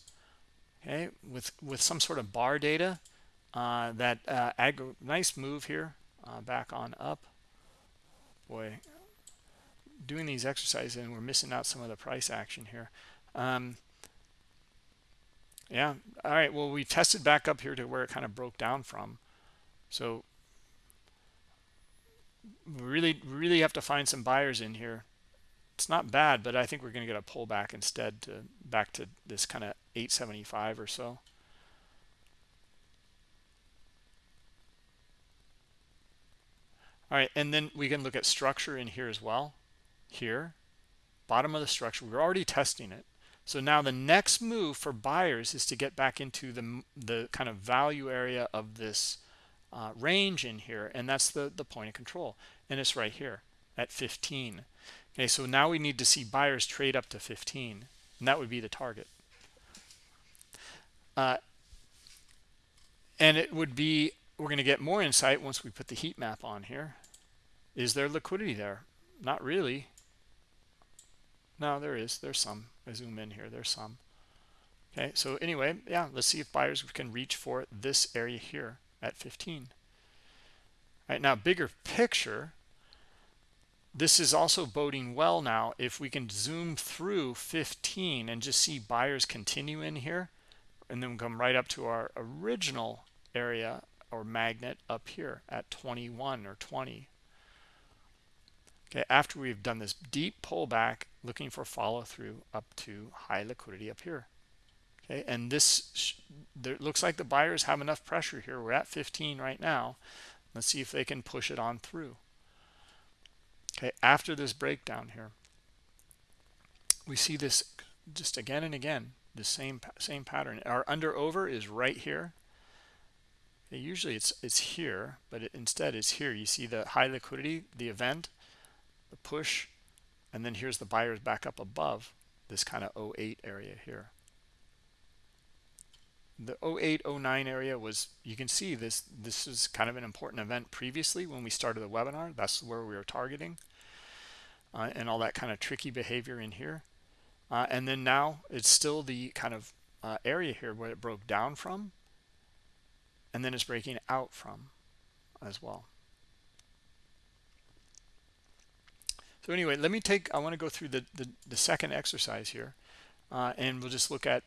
okay, with, with some sort of bar data. Uh, that uh, nice move here, uh, back on up. Boy, doing these exercises and we're missing out some of the price action here. Um, yeah all right well we tested back up here to where it kind of broke down from. So we really really have to find some buyers in here. It's not bad but i think we're going to get a pullback instead to back to this kind of 875 or so. All right and then we can look at structure in here as well here bottom of the structure we're already testing it. So now the next move for buyers is to get back into the the kind of value area of this uh, range in here and that's the the point of control. And it's right here at 15 okay so now we need to see buyers trade up to 15 and that would be the target. Uh, and it would be we're going to get more insight once we put the heat map on here. Is there liquidity there? Not really no there is. There's some. I zoom in here. There's some. Okay so anyway yeah let's see if buyers can reach for this area here at 15 right now bigger picture this is also boding well now. If we can zoom through 15 and just see buyers continue in here and then come right up to our original area or magnet up here at 21 or 20 okay after we've done this deep pullback looking for follow through up to high liquidity up here. Okay and this there looks like the buyers have enough pressure here. We're at 15 right now. Let's see if they can push it on through. Okay after this breakdown here we see this just again and again the same same pattern. Our under over is right here. Okay, usually it's it's here but it, instead it's here. You see the high liquidity the event the push and then here's the buyers back up above this kind of 08 area here. The 08 09 area was you can see this this is kind of an important event. Previously when we started the webinar that's where we were targeting uh, and all that kind of tricky behavior in here. Uh, and then now it's still the kind of uh, area here where it broke down from and then it's breaking out from as well so anyway let me take i want to go through the the, the second exercise here uh, and we'll just look at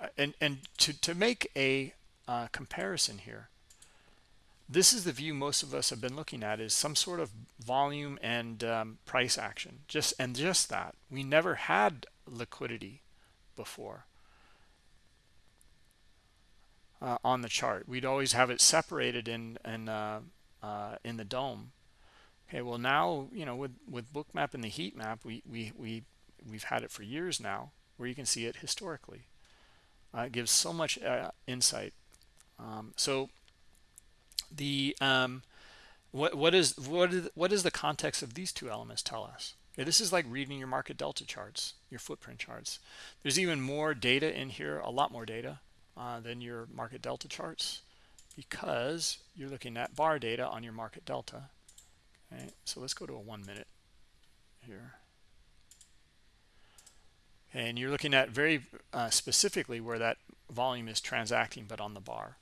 uh, and and to to make a uh, comparison here this is the view most of us have been looking at is some sort of volume and um, price action. Just and just that. We never had liquidity before uh, on the chart. We'd always have it separated in in uh, uh, in the dome okay well now you know with with bookmap and the heat map we we we we've had it for years now where you can see it historically. Uh, it gives so much uh, insight. Um, so the um, what what is what is what is the context of these two elements tell us? Okay, this is like reading your market delta charts your footprint charts. There's even more data in here a lot more data uh, than your market delta charts because you're looking at bar data on your market delta okay so let's go to a one minute here. And you're looking at very uh, specifically where that volume is transacting but on the bar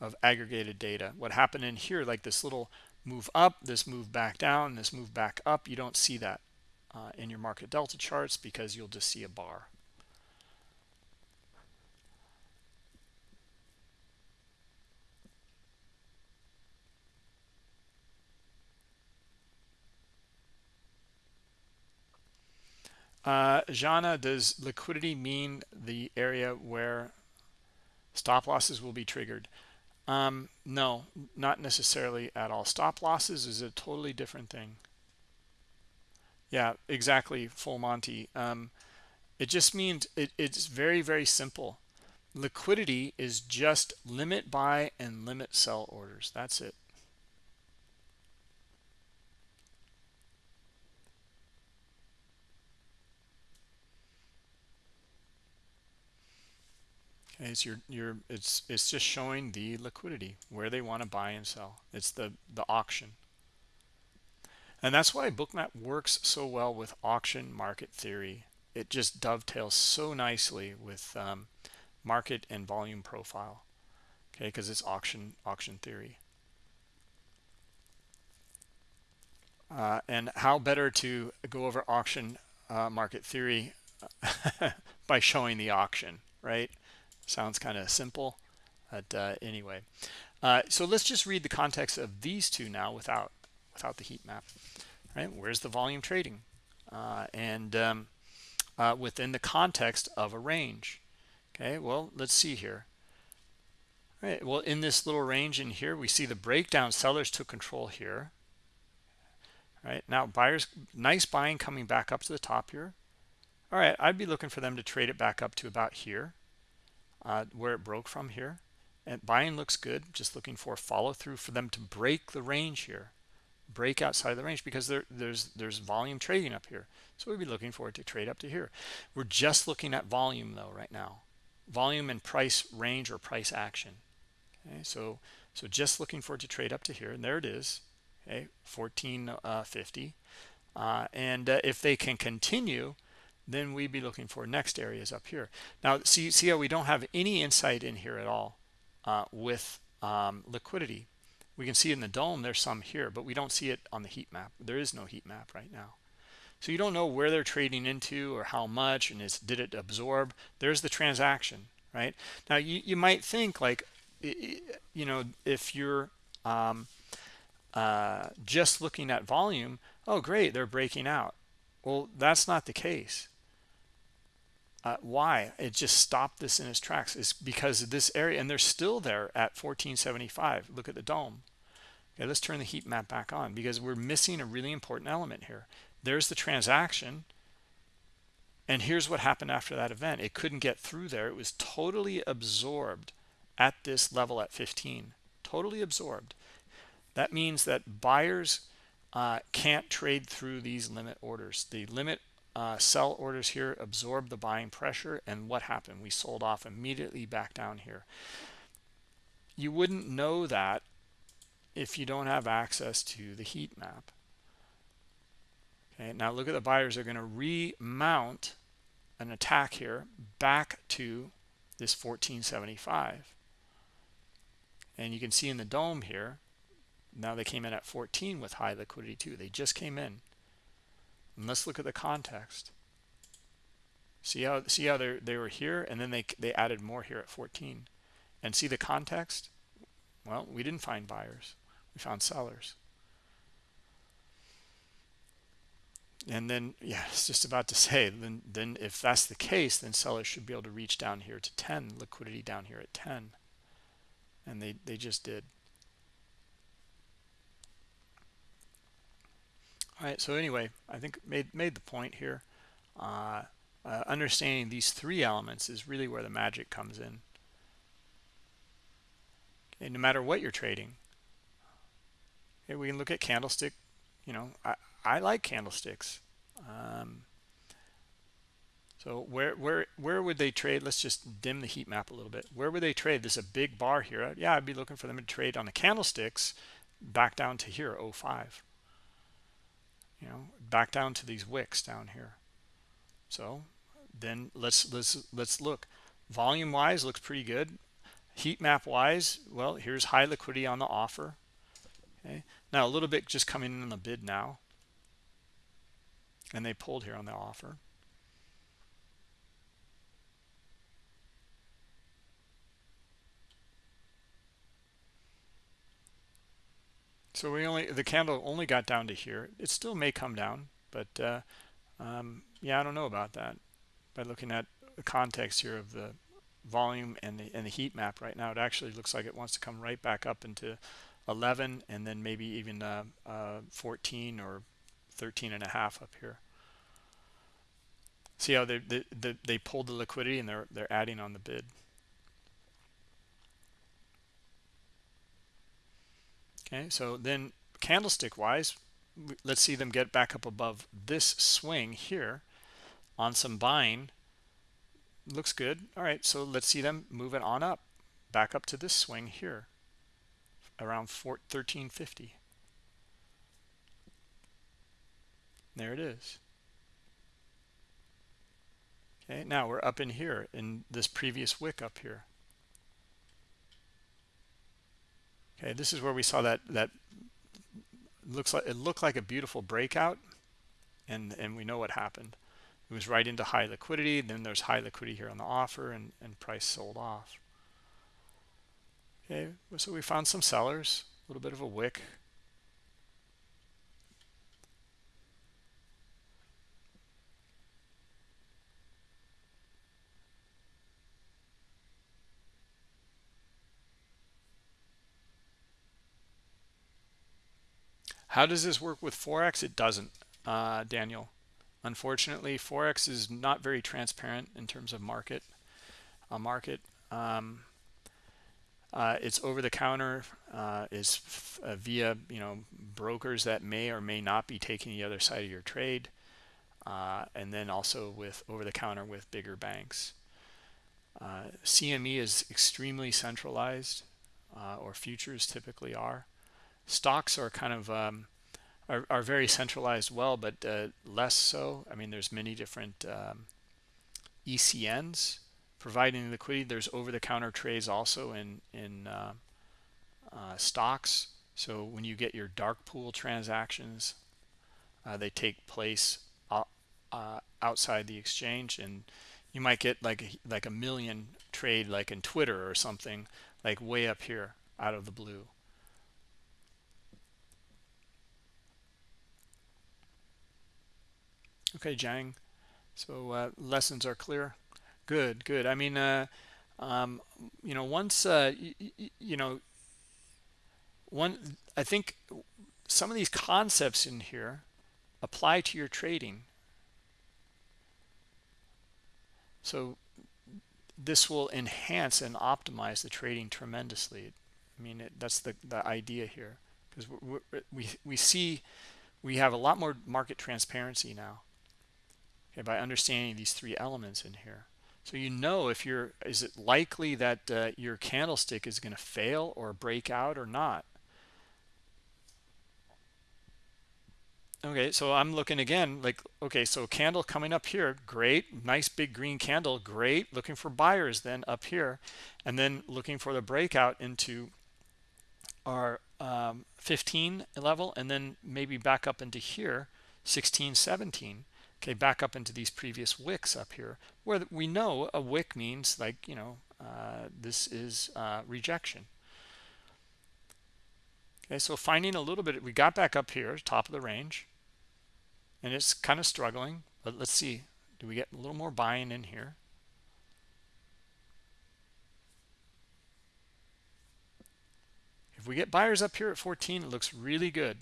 of aggregated data. What happened in here like this little move up this move back down this move back up you don't see that uh, in your market delta charts because you'll just see a bar Uh, Jana, does liquidity mean the area where stop losses will be triggered? Um, no, not necessarily at all. Stop losses is a totally different thing. Yeah, exactly, full Monty. Um, it just means it, it's very, very simple. Liquidity is just limit buy and limit sell orders. That's it. It's your your it's it's just showing the liquidity where they want to buy and sell. It's the the auction. And that's why bookmap works so well with auction market theory. It just dovetails so nicely with um, market and volume profile. Okay, because it's auction auction theory. uh, and how better to go over auction uh, market theory by showing the auction right sounds kind of simple but uh, anyway. Uh, so let's just read the context of these two now without without the heat map. Right? Where's the volume trading? Uh, and um, uh, within the context of a range. Okay well let's see here. Right well in this little range in here we see the breakdown sellers took control here. Right now buyers nice buying coming back up to the top here. All right i'd be looking for them to trade it back up to about here uh, where it broke from here. And buying looks good just looking for follow through for them to break the range here break outside of the range because there, there's there's volume trading up here. So we'd be looking for it to trade up to here. We're just looking at volume though right now. Volume and price range or price action. Okay so so just looking for it to trade up to here and there it is. Okay 1450 uh, uh, and uh, if they can continue then we'd be looking for next areas up here. Now see see how we don't have any insight in here at all uh, with um, liquidity. We can see in the dome there's some here but we don't see it on the heat map. There is no heat map right now. So you don't know where they're trading into or how much and is did it absorb? There's the transaction right? Now you, you might think like you know if you're um, uh, just looking at volume, oh, great, they're breaking out. Well, that's not the case. Uh, why? It just stopped this in its tracks. It's because of this area, and they're still there at 1475. Look at the dome. Okay, let's turn the heat map back on because we're missing a really important element here. There's the transaction, and here's what happened after that event. It couldn't get through there. It was totally absorbed at this level at 15. Totally absorbed. That means that buyers uh, can't trade through these limit orders. The limit uh, sell orders here absorb the buying pressure. And what happened? We sold off immediately back down here. You wouldn't know that if you don't have access to the heat map. Okay, now look at the buyers are going to remount an attack here back to this 1475. And you can see in the dome here, now they came in at 14 with high liquidity too. They just came in. And let's look at the context. See how see how they they were here and then they they added more here at 14. And see the context? Well, we didn't find buyers. We found sellers. And then yeah, it's just about to say then then if that's the case, then sellers should be able to reach down here to 10, liquidity down here at 10. And they they just did. All right so anyway i think made made the point here. Uh, uh, understanding these three elements is really where the magic comes in. Okay, no matter what you're trading okay, we can look at candlestick you know i i like candlesticks. Um, so where where where would they trade? Let's just dim the heat map a little bit. Where would they trade? There's a big bar here. Yeah i'd be looking for them to trade on the candlesticks back down to here 05 you know back down to these wicks down here. So then let's let's let's look. Volume wise looks pretty good. Heat map wise well here's high liquidity on the offer. Okay. Now a little bit just coming in on the bid now. And they pulled here on the offer So we only the candle only got down to here. It still may come down, but uh, um, yeah, I don't know about that. By looking at the context here of the volume and the and the heat map right now, it actually looks like it wants to come right back up into 11 and then maybe even uh, uh, 14 or 13 and a half up here. See how they they, they pulled the liquidity and they're they're adding on the bid. Okay so then candlestick wise let's see them get back up above this swing here on some buying looks good. All right so let's see them move it on up back up to this swing here around 1350 there it is. Okay now we're up in here in this previous wick up here okay this is where we saw that that looks like it looked like a beautiful breakout and and we know what happened. It was right into high liquidity then there's high liquidity here on the offer and and price sold off. Okay so we found some sellers a little bit of a wick How does this work with Forex? It doesn't, uh, Daniel. Unfortunately, Forex is not very transparent in terms of market. A market, um, uh, it's over the counter, uh, is uh, via you know brokers that may or may not be taking the other side of your trade, uh, and then also with over the counter with bigger banks. Uh, CME is extremely centralized, or futures typically are stocks are kind of um, are, are very centralized well but uh, less so. I mean there's many different um, ecns providing liquidity. There's over-the-counter trades also in in uh, uh, stocks. So when you get your dark pool transactions uh, they take place uh, outside the exchange. And you might get like like a million trade like in twitter or something like way up here out of the blue Okay, Jang. So uh, lessons are clear. Good, good. I mean, uh, um, you know, once uh, you know, one. I think some of these concepts in here apply to your trading. So this will enhance and optimize the trading tremendously. I mean, it, that's the the idea here because we we see we have a lot more market transparency now okay, by understanding these three elements in here. So you know if you're, is it likely that uh, your candlestick is going to fail or break out or not? Okay, so I'm looking again, like, okay, so candle coming up here, great, nice big green candle, great, looking for buyers then up here, and then looking for the breakout into our um, 15 level, and then maybe back up into here, 16, 17 okay back up into these previous wicks up here where we know a wick means like you know uh, this is uh, rejection. Okay so finding a little bit we got back up here top of the range and it's kind of struggling but let's see do we get a little more buying in here? If we get buyers up here at 14 it looks really good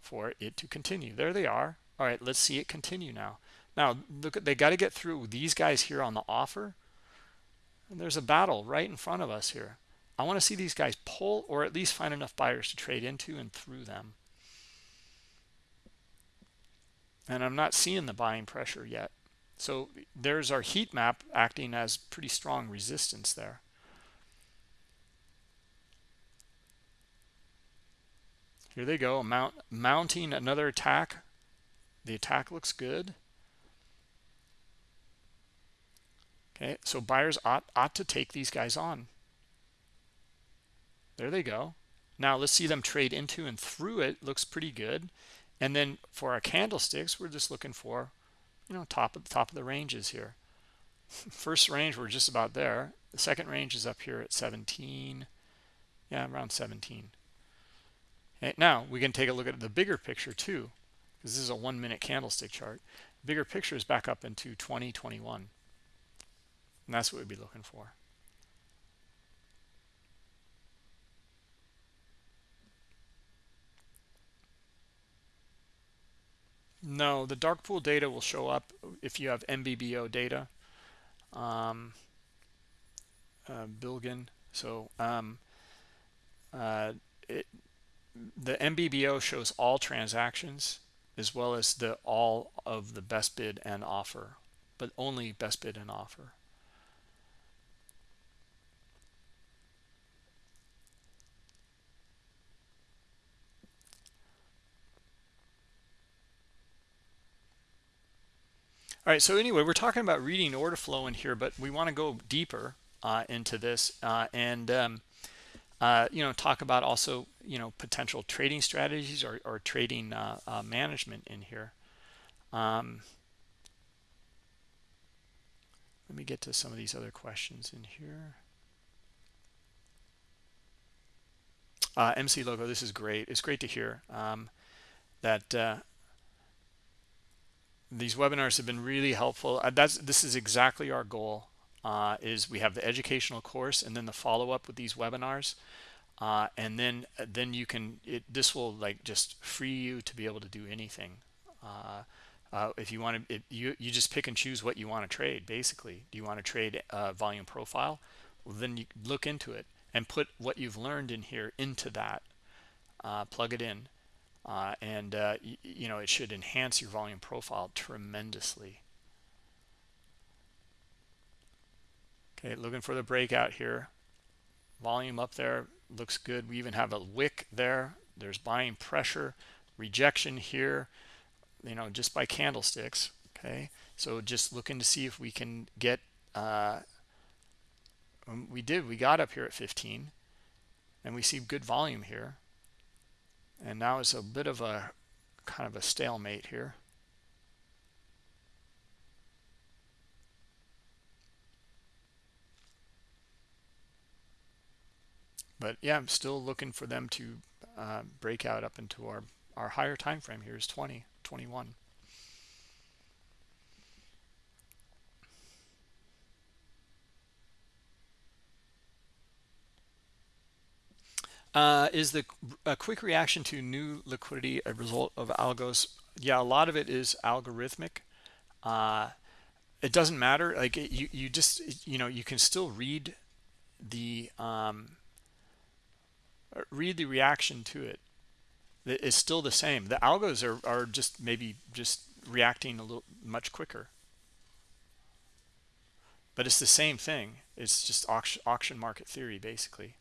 for it to continue. There they are all right let's see it continue now. Now look they got to get through these guys here on the offer. And there's a battle right in front of us here. I want to see these guys pull or at least find enough buyers to trade into and through them. And i'm not seeing the buying pressure yet. So there's our heat map acting as pretty strong resistance there. Here they go mount mounting another attack the attack looks good. Okay, so buyers ought, ought to take these guys on. There they go. Now let's see them trade into and through it. Looks pretty good. And then for our candlesticks, we're just looking for, you know, top of the top of the ranges here. First range, we're just about there. The second range is up here at 17. Yeah, around 17. Okay, now we can take a look at the bigger picture too because this is a one minute candlestick chart bigger picture is back up into 2021 and that's what we'd be looking for. No the dark pool data will show up if you have mbbo data. Um, uh, bilgin so um, uh, it, the mbbo shows all transactions as well as the all of the best bid and offer but only best bid and offer All right, so anyway, we're talking about reading order flow in here, but we want to go deeper uh, into this. Uh, and um, uh, you know talk about also you know potential trading strategies or, or trading uh, uh, management in here. Um, let me get to some of these other questions in here. Uh, MC logo this is great. It's great to hear um, that uh, these webinars have been really helpful. Uh, that's this is exactly our goal uh, is we have the educational course and then the follow-up with these webinars. Uh, and then uh, then you can it, this will like just free you to be able to do anything. Uh, uh, if you want to you you just pick and choose what you want to trade basically. Do you want to trade volume profile? Well, then you look into it and put what you've learned in here into that plug it in. And you know it should enhance your volume profile tremendously Okay, looking for the breakout here. Volume up there looks good. We even have a wick there. There's buying pressure, rejection here, you know, just by candlesticks. Okay, so just looking to see if we can get, uh, um, we did, we got up here at 15 and we see good volume here. And now it's a bit of a kind of a stalemate here. But yeah i'm still looking for them to uh, break out up into our our higher time frame here is 20 21 uh, is the a quick reaction to new liquidity a result of algos? Yeah a lot of it is algorithmic. Uh, it doesn't matter like you you just you know you can still read the um, read the reaction to it it's still the same. The algos are, are just maybe just reacting a little much quicker. But it's the same thing. It's just auction, auction market theory basically.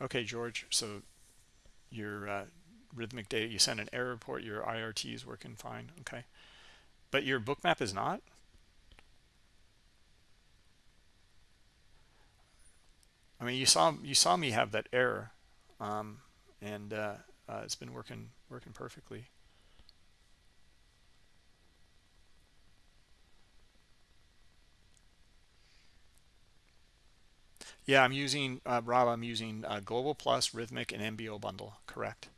Okay george so your uh, Rithmic data you sent an error report your irt is working fine okay. But your bookmap is not I mean, you saw you saw me have that error, um, and uh, uh, it's been working working perfectly. Yeah, I'm using uh, Rob. I'm using uh, Global Plus, Rithmic, and MBO bundle. Correct.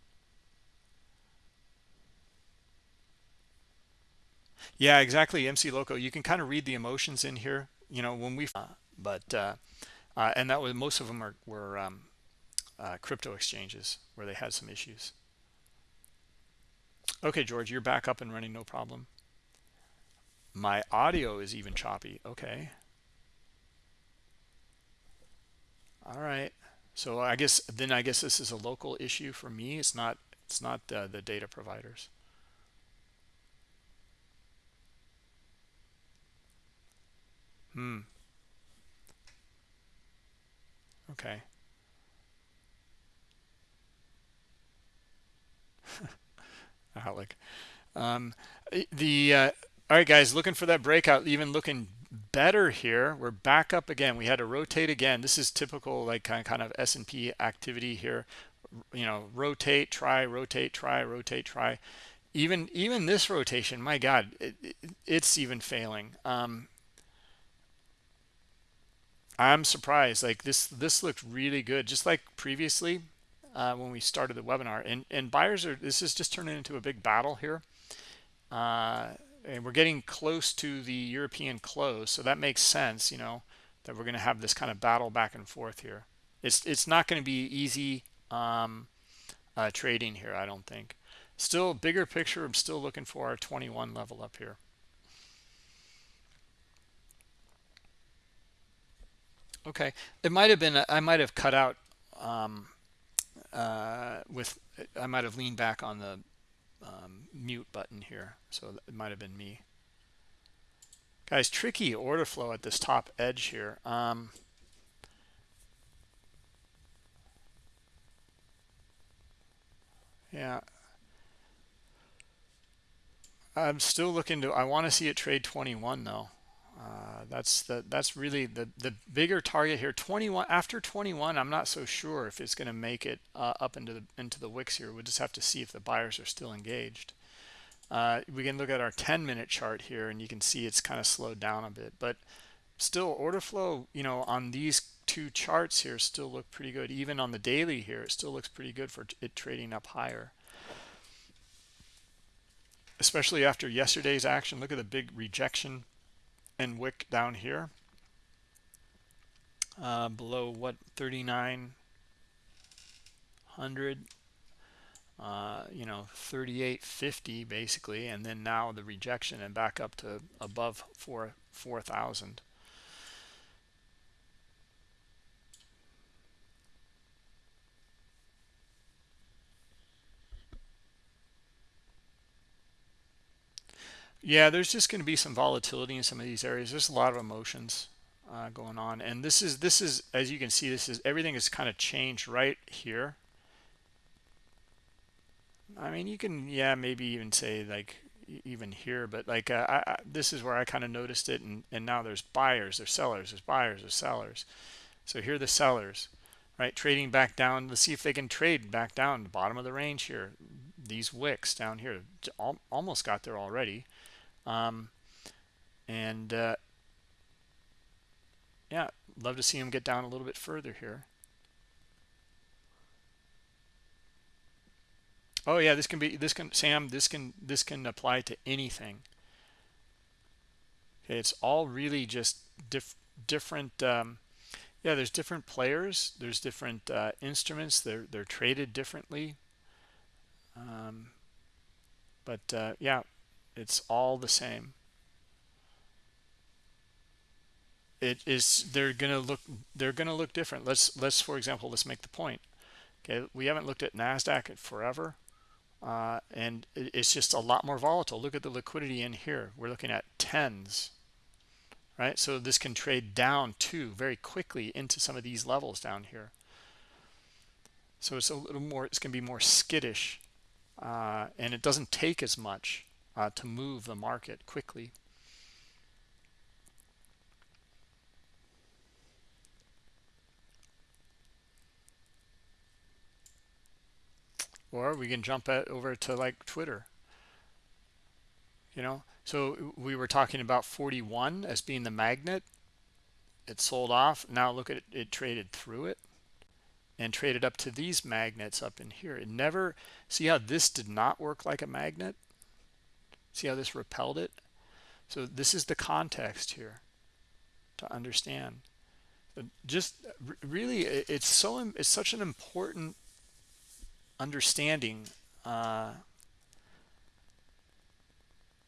Yeah, exactly. MC Loco. You can kind of read the emotions in here. You know, when we, uh, but uh, and that was most of them are, were um, uh, crypto exchanges where they had some issues. Okay george you're back up and running no problem. My audio is even choppy. Okay. All right. So i guess then i guess this is a local issue for me. It's not it's not uh, the data providers. Hmm Okay. Alec. Um, the uh, all right, guys, looking for that breakout, even looking better here. We're back up again. We had to rotate again. This is typical like kind kind of S&P activity here. You know, rotate, try, rotate, try, rotate, try. Even even this rotation, my God, it, it, it's even failing. Um, I'm surprised. Like this, this looked really good, just like previously uh, when we started the webinar. And and buyers are. This is just turning into a big battle here, uh, and we're getting close to the European close, so that makes sense. You know that we're going to have this kind of battle back and forth here. It's it's not going to be easy um, uh, trading here. I don't think. Still, bigger picture. I'm still looking for our 21 level up here. Okay, it might have been. I might have cut out um, uh, with. I might have leaned back on the um, mute button here, so it might have been me. Guys, tricky order flow at this top edge here. Um, yeah. I'm still looking to I want to see it trade 21 though uh, that's the that's really the the bigger target here. 21 after 21 I'm not so sure if it's going to make it uh, up into the into the wicks here. We'll just have to see if the buyers are still engaged. Uh, we can look at our 10 minute chart here and you can see it's kind of slowed down a bit but still order flow you know on these two charts here still look pretty good. Even on the daily here it still looks pretty good for it trading up higher. Especially after yesterday's action look at the big rejection and wick down here. Uh, below what 3900 uh, you know 3850 basically and then now the rejection and back up to above 4 4000 Yeah, there's just going to be some volatility in some of these areas. There's a lot of emotions uh, going on, and this is this is as you can see, this is everything is kind of changed right here. I mean, you can yeah maybe even say like even here, but like uh, I, I, this is where I kind of noticed it, and and now there's buyers, there's sellers, there's buyers, there's sellers. So here are the sellers, right? Trading back down. Let's see if they can trade back down the bottom of the range here. These wicks down here almost got there already um, and uh, yeah, love to see him get down a little bit further here. Oh yeah, this can be this can Sam. This can this can apply to anything. Okay, it's all really just diff, different. Um, yeah, there's different players. There's different uh, instruments. They're they're traded differently. Um, but uh, yeah, it's all the same. It is they're gonna look they're gonna look different. Let's let's for example let's make the point. Okay we haven't looked at nasdaq forever uh, and it's just a lot more volatile. Look at the liquidity in here. We're looking at tens right? So this can trade down too very quickly into some of these levels down here. So it's a little more it's going to be more skittish uh, and it doesn't take as much uh, to move the market quickly. Or we can jump over to like Twitter. You know, so we were talking about 41 as being the magnet. It sold off. Now look at it, it traded through it and traded up to these magnets up in here. It never, see how this did not work like a magnet? See how this repelled it? So this is the context here to understand. just really, it's so it's such an important understanding uh,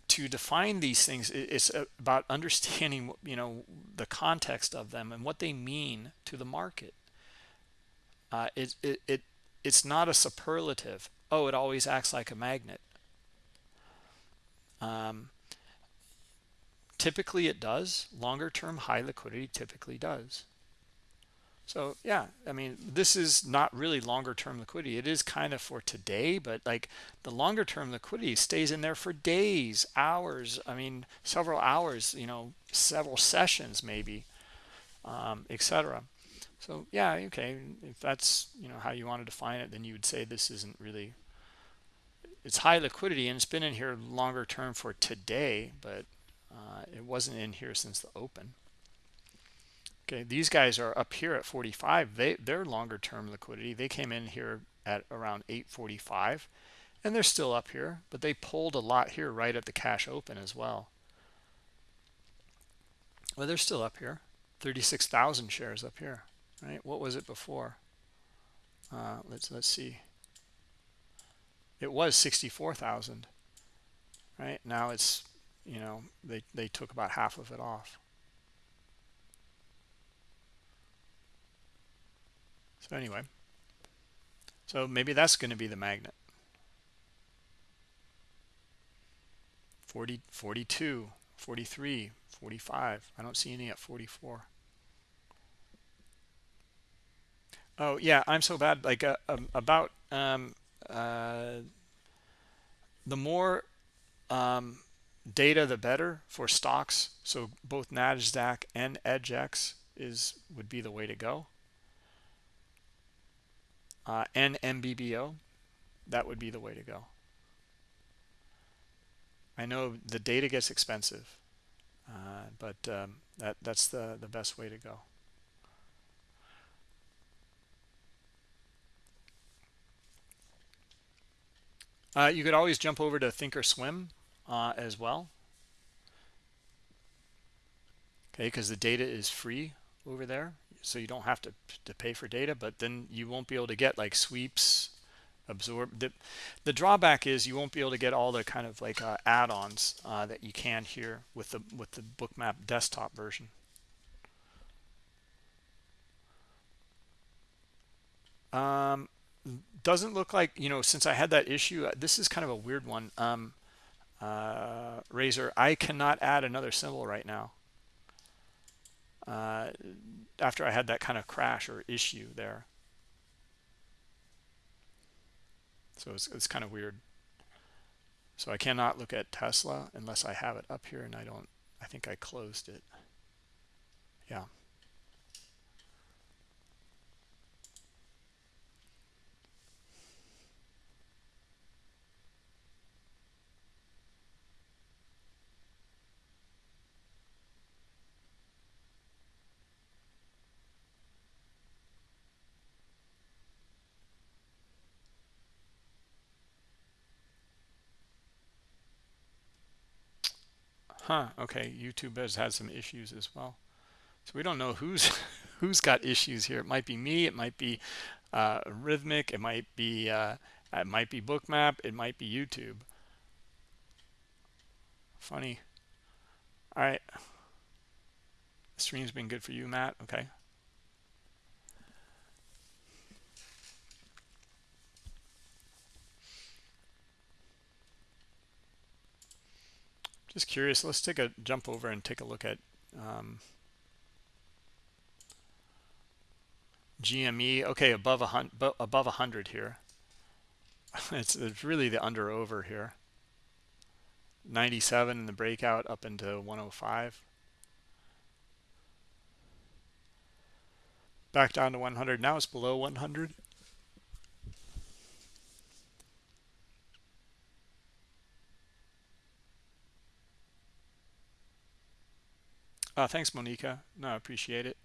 to define these things. It's about understanding, you know, the context of them and what they mean to the market. Uh, it, it, it, it's not a superlative. Oh, it always acts like a magnet. Um, typically it does. Longer term high liquidity typically does. So yeah, I mean, this is not really longer term liquidity. It is kind of for today, but like the longer term liquidity stays in there for days, hours. I mean, several hours, you know, several sessions maybe, um, etc. So yeah, okay, if that's, you know, how you want to define it, then you would say this isn't really it's high liquidity and it's been in here longer term for today but uh, it wasn't in here since the open. Okay these guys are up here at 45 they they're longer term liquidity. They came in here at around 845 and they're still up here but they pulled a lot here right at the cash open as well. Well they're still up here. 36,000 shares up here right? What was it before? Uh, let's let's see it was 64,000 right? Now it's you know they they took about half of it off. So anyway so maybe that's going to be the magnet. 40 42 43 45 i don't see any at 44 oh yeah i'm so bad like uh, um, about um, uh, the more um, data the better for stocks. So both nasdaq and EDGX is would be the way to go. Uh, and mbbo that would be the way to go. I know the data gets expensive uh, but um, that that's the the best way to go uh, you could always jump over to thinkorswim uh, as well. Okay because the data is free over there so you don't have to to pay for data but then you won't be able to get like sweeps absorb the the drawback is you won't be able to get all the kind of like uh, add-ons uh, that you can here with the with the bookmap desktop version. Um doesn't look like you know since i had that issue uh, this is kind of a weird one. Um uh razor i cannot add another symbol right now. Uh after i had that kind of crash or issue there. So it's, it's kind of weird. So I cannot look at Tesla unless I have it up here and I don't I think I closed it. Yeah Huh, okay, YouTube has had some issues as well. So we don't know who's who's got issues here. It might be me, it might be uh, Rithmic, it might be uh, it might be Bookmap, it might be YouTube. Funny. All right. The stream's been good for you, Matt. Okay. Just curious. Let's take a jump over and take a look at um, GME. Okay, above a hundred, above a hundred here. It's it's really the under over here. 97 in the breakout up into 105. Back down to 100. Now it's below 100. Uh, thanks, Monica. No, I appreciate it.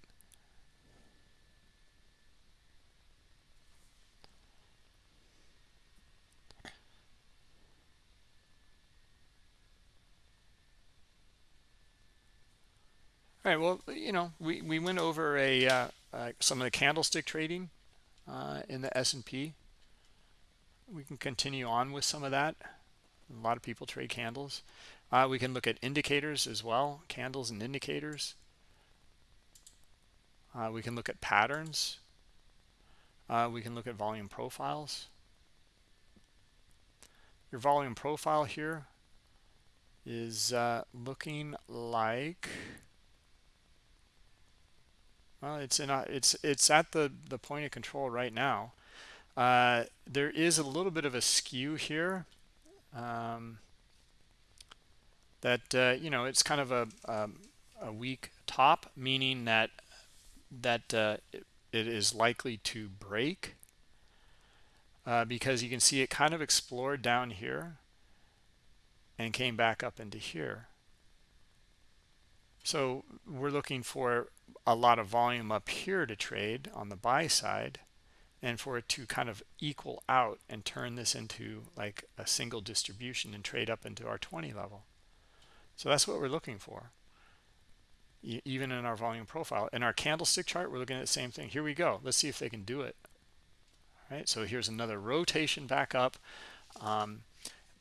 All right, well, you know, we, we went over a uh, uh, some of the candlestick trading uh, in the S&P. We can continue on with some of that. A lot of people trade candles. Uh, we can look at indicators as well, candles and indicators. Uh, we can look at patterns. Uh, we can look at volume profiles. Your volume profile here is uh, looking like well, it's in a, it's it's at the the point of control right now. Uh, there is a little bit of a skew here. Um, that uh, you know it's kind of a um, a weak top, meaning that that uh, it, is likely to break uh, because you can see it kind of explored down here and came back up into here. So we're looking for a lot of volume up here to trade on the buy side and for it to kind of equal out and turn this into like a single distribution and trade up into our 20 level. So that's what we're looking for, even in our volume profile. In our candlestick chart, we're looking at the same thing. Here we go. Let's see if they can do it. All right, so here's another rotation back up. Um,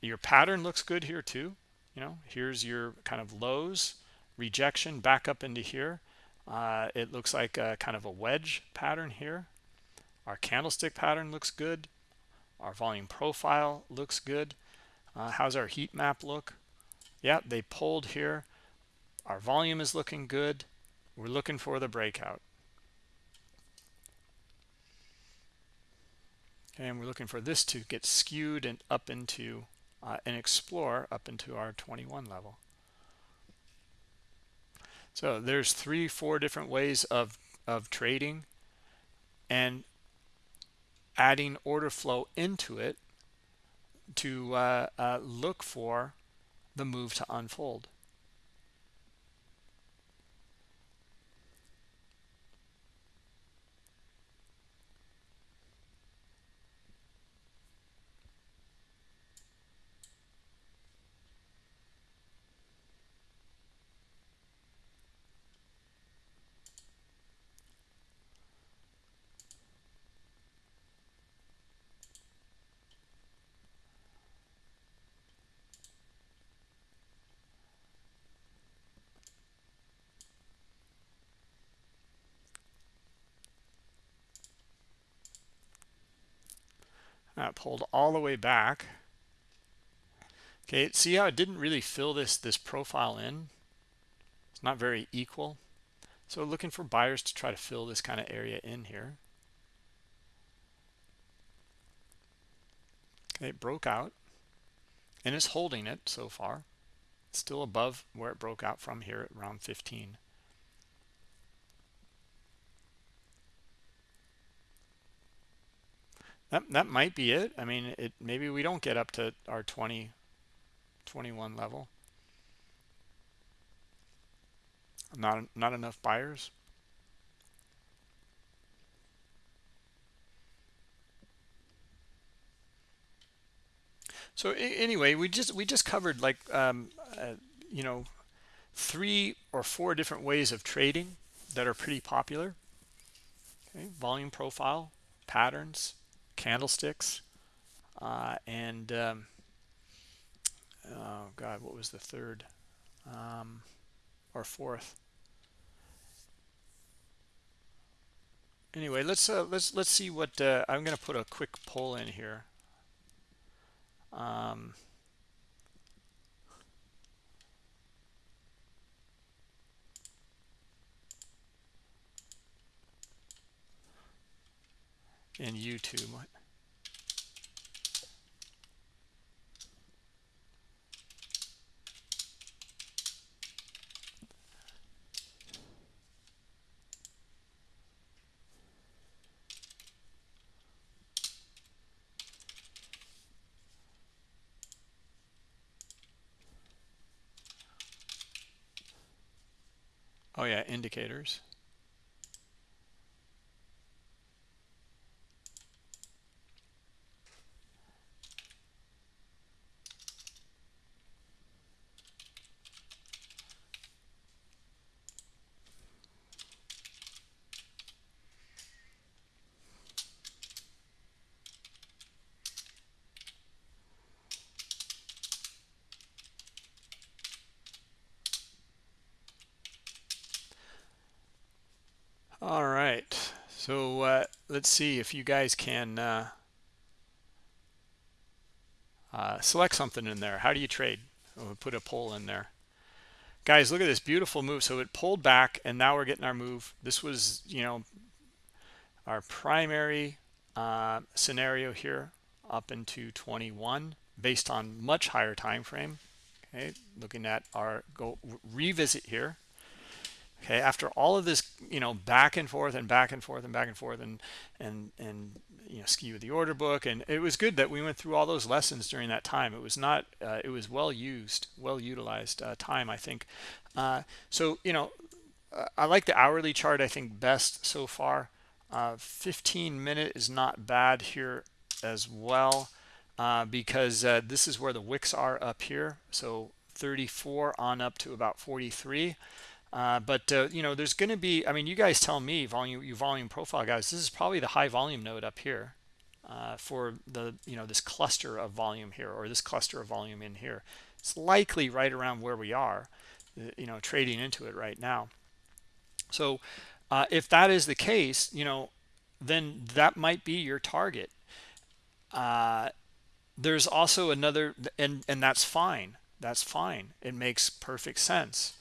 your pattern looks good here too. You know, here's your kind of lows, rejection back up into here. Uh, it looks like a kind of a wedge pattern here. Our candlestick pattern looks good. Our volume profile looks good. Uh, how's our heat map look? Yeah they pulled here. Our volume is looking good. We're looking for the breakout. And we're looking for this to get skewed and up into uh, and explore up into our 21 level. So there's three, four different ways of, of trading and adding order flow into it to uh, uh, look for the move to unfold. Pulled all the way back. Okay, see how it didn't really fill this this profile in? It's not very equal. So looking for buyers to try to fill this kind of area in here. Okay, it broke out and it's holding it so far. still above where it broke out from here at around 15. That that might be it. I mean it maybe we don't get up to our 20 21 level. Not not enough buyers. So anyway we just we just covered like um, uh, you know three or four different ways of trading that are pretty popular. Okay volume profile patterns candlesticks uh, and um, oh god what was the third? Um, or fourth? Anyway let's uh, let's let's see what uh, I'm gonna put a quick poll in here. Um, in YouTube Oh yeah, indicators. All right. So uh, let's see if you guys can uh, uh, select something in there. How do you trade? We'll put a poll in there. Guys, look at this beautiful move. So it pulled back, and now we're getting our move. This was, you know, our primary uh, scenario here up into 21 based on much higher time frame. Okay, looking at our go revisit here okay after all of this you know back and forth and back and forth and back and forth and and and you know skew the order book. And it was good that we went through all those lessons during that time. It was not uh, it was well used well utilized uh, time i think. Uh, so you know i like the hourly chart i think best so far. Uh, 15 minute is not bad here as well uh, because uh, this is where the wicks are up here. So 34 on up to about 43 uh, but uh, you know, there's going to be. I mean, you guys tell me, volume, you volume profile guys. This is probably the high volume node up here uh, for the you know this cluster of volume here or this cluster of volume in here. It's likely right around where we are, uh, you know, trading into it right now. So uh, if that is the case, you know, then that might be your target. there's also another, and and that's fine. That's fine. It makes perfect sense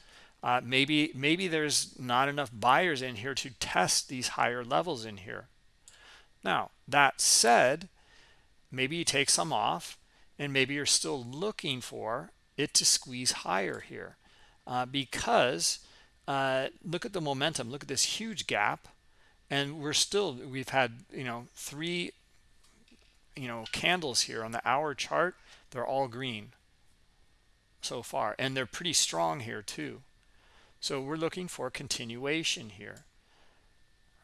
uh, maybe maybe there's not enough buyers in here to test these higher levels in here. Now that said maybe you take some off and maybe you're still looking for it to squeeze higher here. Uh, because uh, look at the momentum. Look at this huge gap. And we're still we've had you know three you know candles here on the hour chart. They're all green so far. And they're pretty strong here too so we're looking for continuation here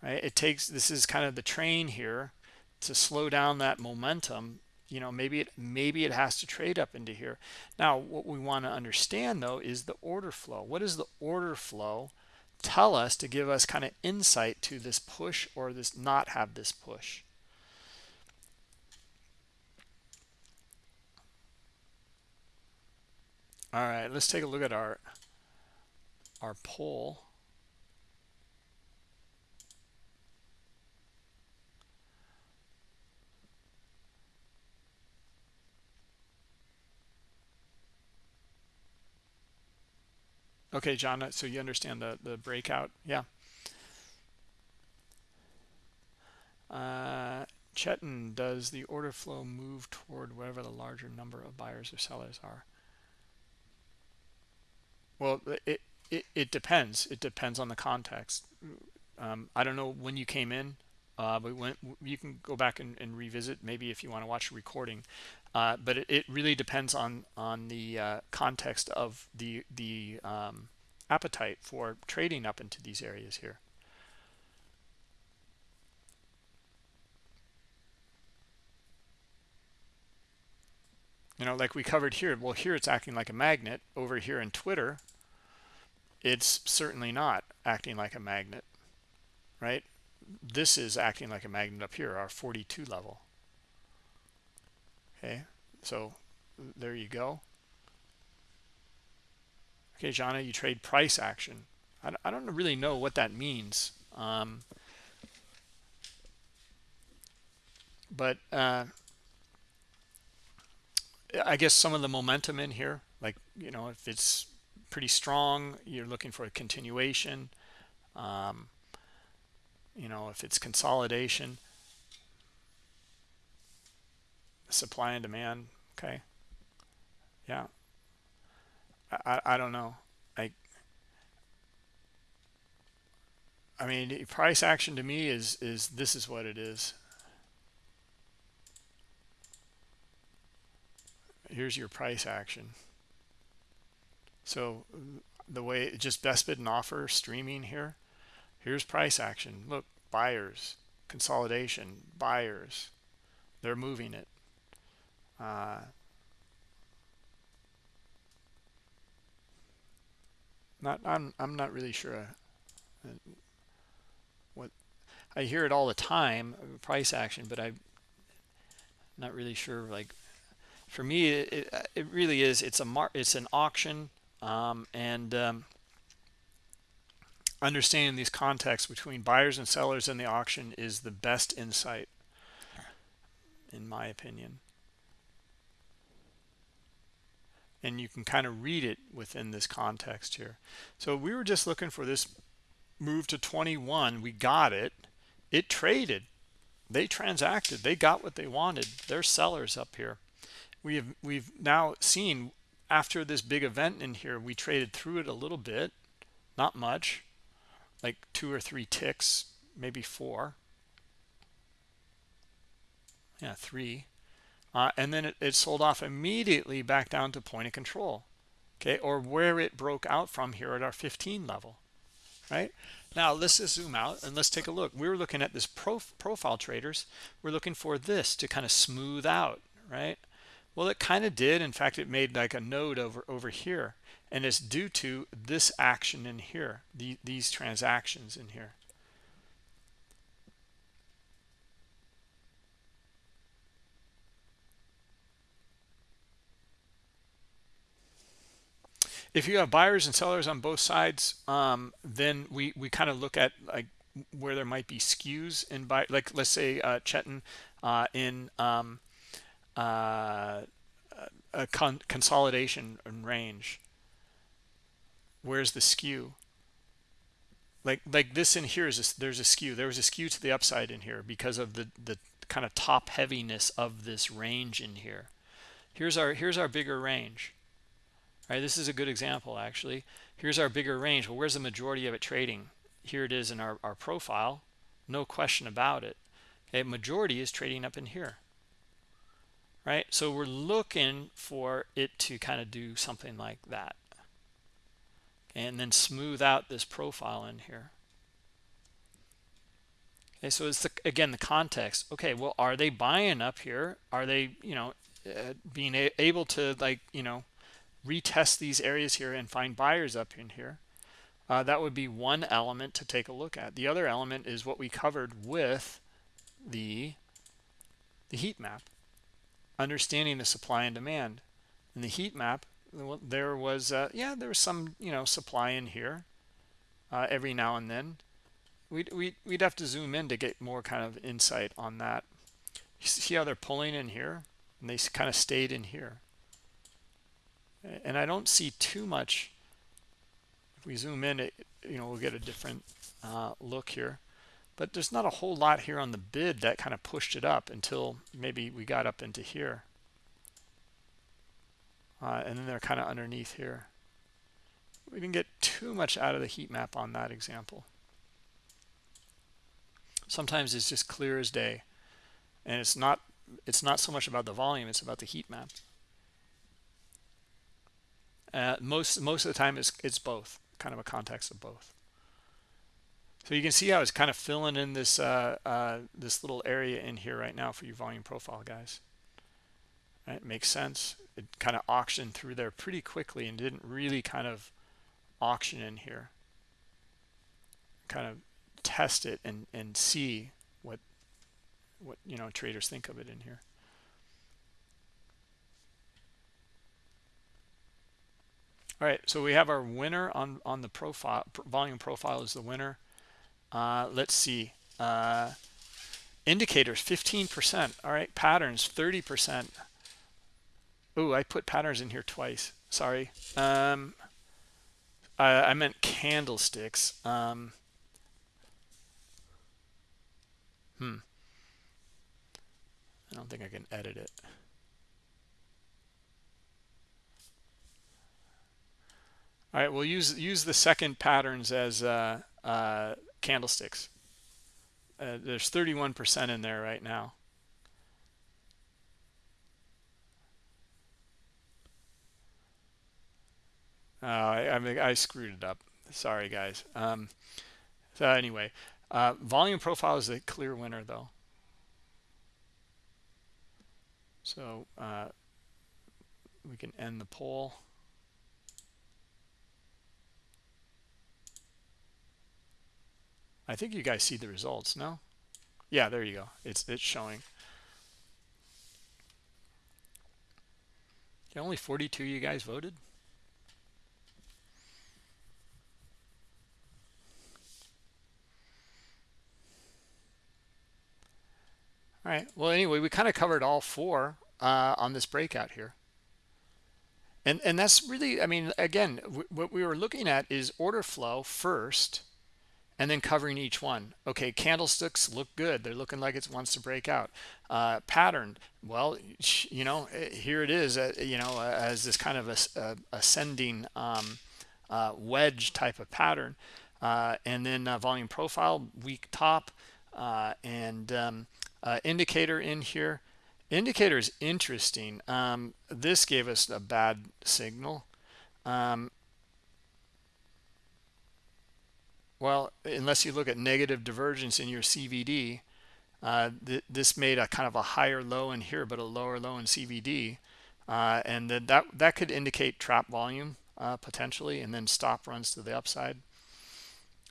right? It takes this is kind of the train here to slow down that momentum. You know maybe it maybe it has to trade up into here. Now what we want to understand though is the order flow. What is the order flow tell us to give us kind of insight to this push or this not have this push? All right let's take a look at our our poll Okay, John, so you understand the, the breakout. Yeah. Uh, Chetan, does the order flow move toward whatever the larger number of buyers or sellers are? Well, it, it, it depends. It depends on the context. Um, I don't know when you came in, uh, but when you can go back and, and revisit maybe if you want to watch a recording. Uh, but it, it, really depends on on the uh, context of the the um, appetite for trading up into these areas here. You know, like we covered here. Well, here it's acting like a magnet. Over here in Twitter, it's certainly not acting like a magnet, right? This is acting like a magnet up here, our 42 level. Okay so there you go. Okay jana you trade price action. I, don't really know what that means um, but uh, i guess some of the momentum in here like you know if it's pretty strong. You're looking for a continuation. Um, you know if it's consolidation supply and demand okay? Yeah. I i don't know. I i mean price action to me is is this is what it is. Here's your price action so the way just best bid and offer streaming here. Here's price action. Look buyers consolidation buyers. They're moving it. Uh, not I'm I'm not really sure uh, what I hear it all the time price action but I'm not really sure like for me it, it really is it's a mar it's an auction um, and um, understanding these contexts between buyers and sellers in the auction is the best insight in my opinion. And you can kind of read it within this context here. So we were just looking for this move to 21 we got it. It traded. They transacted. They got what they wanted. They're sellers up here. We have we've now seen after this big event in here we traded through it a little bit not much like two or three ticks maybe four. Yeah three. Uh, and then it, it sold off immediately back down to point of control okay or where it broke out from here at our 15 level right? Now let's just zoom out and let's take a look. We were looking at this prof profile traders. We're looking for this to kind of smooth out right well it kind of did. In fact it made like a node over over here and it's due to this action in here the, these transactions in here. If you have buyers and sellers on both sides um, then we we kind of look at like where there might be skews in buy like let's say uh Chetan uh, in um, uh, a con consolidation and range. Where's the skew? Like like this in here is a, there's a skew. There was a skew to the upside in here because of the the kind of top heaviness of this range in here. Here's our here's our bigger range. All right this is a good example actually. Here's our bigger range. Well where's the majority of it trading? Here it is in our, our profile. No question about it. Okay majority is trading up in here right? So we're looking for it to kind of do something like that. And then smooth out this profile in here. Okay so it's the, again the context. Okay well are they buying up here? Are they you know uh, being able to like you know retest these areas here and find buyers up in here? Uh, that would be one element to take a look at. The other element is what we covered with the the heat map understanding the supply and demand. In the heat map there was uh, yeah there was some you know supply in here uh, every now and then. We'd, we'd, we'd have to zoom in to get more kind of insight on that. You see how they're pulling in here? And they kind of stayed in here. And I don't see too much if we zoom in it you know we'll get a different uh, look here but there's not a whole lot here on the bid that kind of pushed it up until maybe we got up into here. Uh, and then they're kind of underneath here. We didn't get too much out of the heat map on that example. Sometimes it's just clear as day and it's not it's not so much about the volume it's about the heat map. Uh, most most of the time it's it's both kind of a context of both so you can see how it's kind of filling in this uh, uh, this little area in here right now for your volume profile guys. Right? Makes sense. It kind of auctioned through there pretty quickly and didn't really kind of auction in here. Kind of test it and and see what what you know traders think of it in here. All right so we have our winner on on the profile volume profile is the winner uh, let's see. Uh, indicators 15 percent. All right patterns 30 percent. Oh i put patterns in here twice. Sorry. Um I, I meant candlesticks. Um Hmm. I don't think I can edit it. All right, we'll use use the second patterns as uh, uh, candlesticks. Uh, there's 31% in there right now. Uh, I, I, I screwed it up. Sorry, guys. Um, so anyway, uh, volume profile is a clear winner, though. So uh, we can end the poll. I think you guys see the results, no? Yeah, there you go. It's it's showing. Only 42 you guys voted. All right. Well, anyway, we kind of covered all four uh, on this breakout here. And, and that's really, I mean, again, what we were looking at is order flow first and then covering each one. Okay, candlesticks look good. They're looking like it wants to break out. Uh, pattern, well, you know, eh, here it is, uh, you know, uh, as this kind of a, a ascending um, uh, wedge type of pattern. Uh, and then uh, volume profile, weak top, and um, uh, indicator in here indicator is interesting um, this gave us a bad signal um, well unless you look at negative divergence in your CVD uh, th this made a kind of a higher low in here but a lower low in CVD uh, and then that that could indicate trap volume uh, potentially and then stop runs to the upside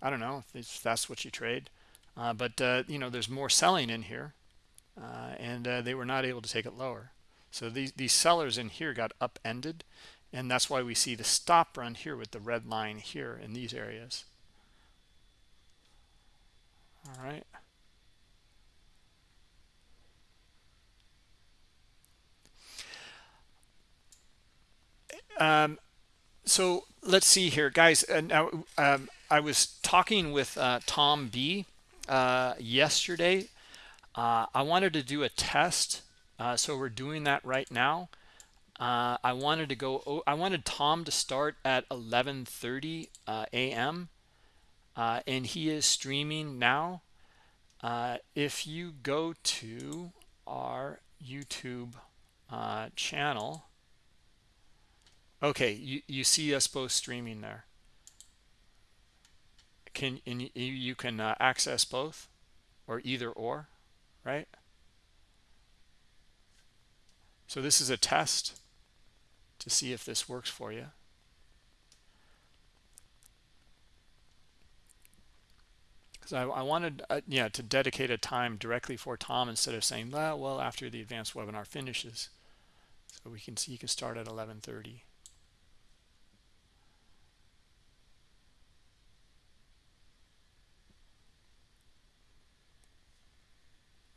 I don't know if that's what you trade uh, but uh, you know there's more selling in here uh, and they were not able to take it lower. So these, these sellers in here got upended, and that's why we see the stop run here with the red line here in these areas. All right. Um, so let's see here, guys. Uh, now, um, I was talking with uh, Tom B uh, yesterday uh, I wanted to do a test, uh, so we're doing that right now. uh, I wanted to go. I wanted Tom to start at 11:30 uh, a.m. Uh, and he is streaming now. Uh, if you go to our YouTube uh, channel, okay, you you see us both streaming there. Can and you, you can uh, access both, or either or, right? So this is a test to see if this works for you. Because I, I, wanted, uh, yeah, to dedicate a time directly for Tom instead of saying, well, well, after the advanced webinar finishes. So we can see you can start at 1130.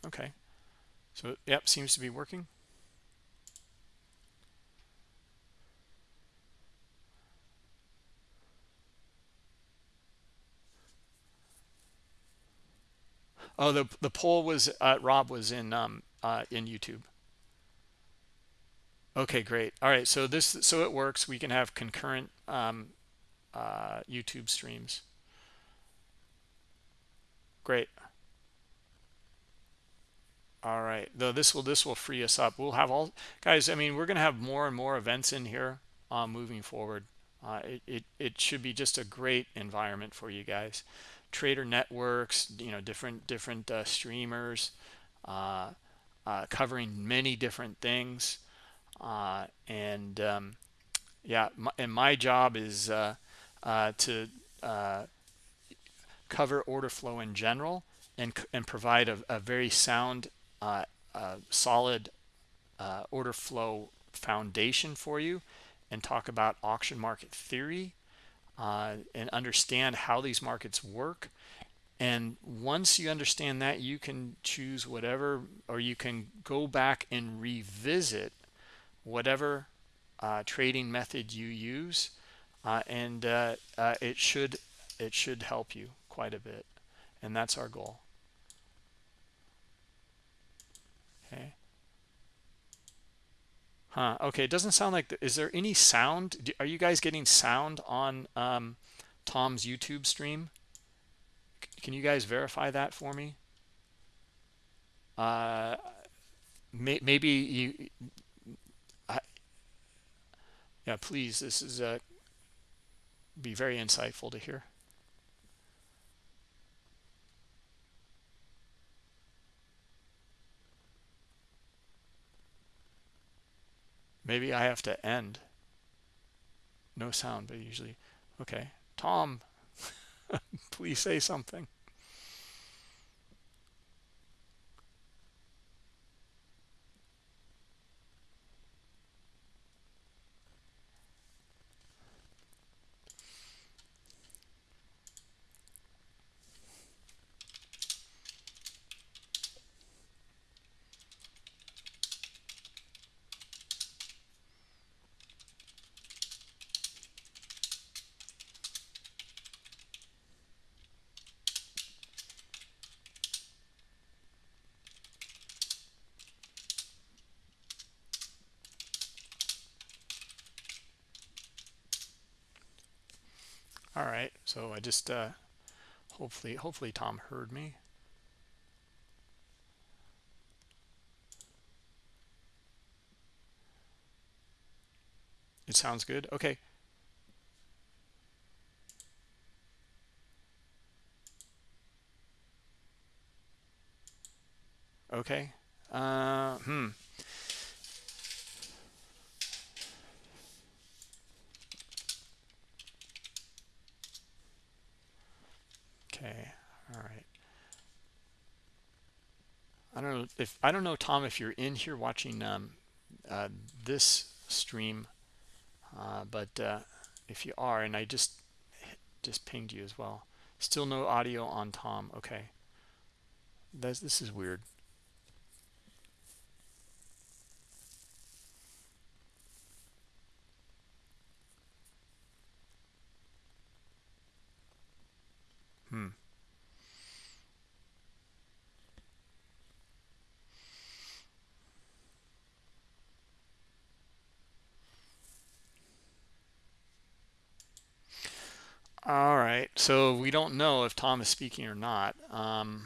Okay. So, yep, seems to be working. Oh, the the poll was uh, Rob was in um uh, in YouTube. Okay, great. All right, so this so it works. We can have concurrent um, uh, YouTube streams. Great. All right, though this will this will free us up. We'll have all guys. I mean, we're to have more and more events in here uh, moving forward. Uh, it, it it should be just a great environment for you guys trader networks, you know, different different uh, streamers, uh, uh, covering many different things, uh, and um, yeah, my, and my job is uh, uh, to cover order flow in general and and provide a, a very sound, solid order flow foundation for you, and talk about auction market theory uh, and understand how these markets work. And once you understand that, you can choose whatever, or you can go back and revisit whatever uh, trading method you use, uh, and uh, uh, it should it should help you quite a bit, and that's our goal. Huh. Okay. It doesn't sound like. Is there any sound? Are you guys getting sound on um, Tom's YouTube stream? Can you guys verify that for me? Uh, may, maybe you. I, yeah, please. This is uh, be very insightful to hear. Maybe I have to end. No sound, but usually. Okay. Tom, please say something. all right so i just uh hopefully hopefully tom heard me. It sounds good. Okay. Okay. Uh hmm Okay, all right. I don't if I don't know Tom if you're in here watching um, uh, this stream, uh, but uh, if you are, and I just just pinged you as well. Still no audio on Tom. Okay, this is weird. Hmm. all right so we don't know if tom is speaking or not um,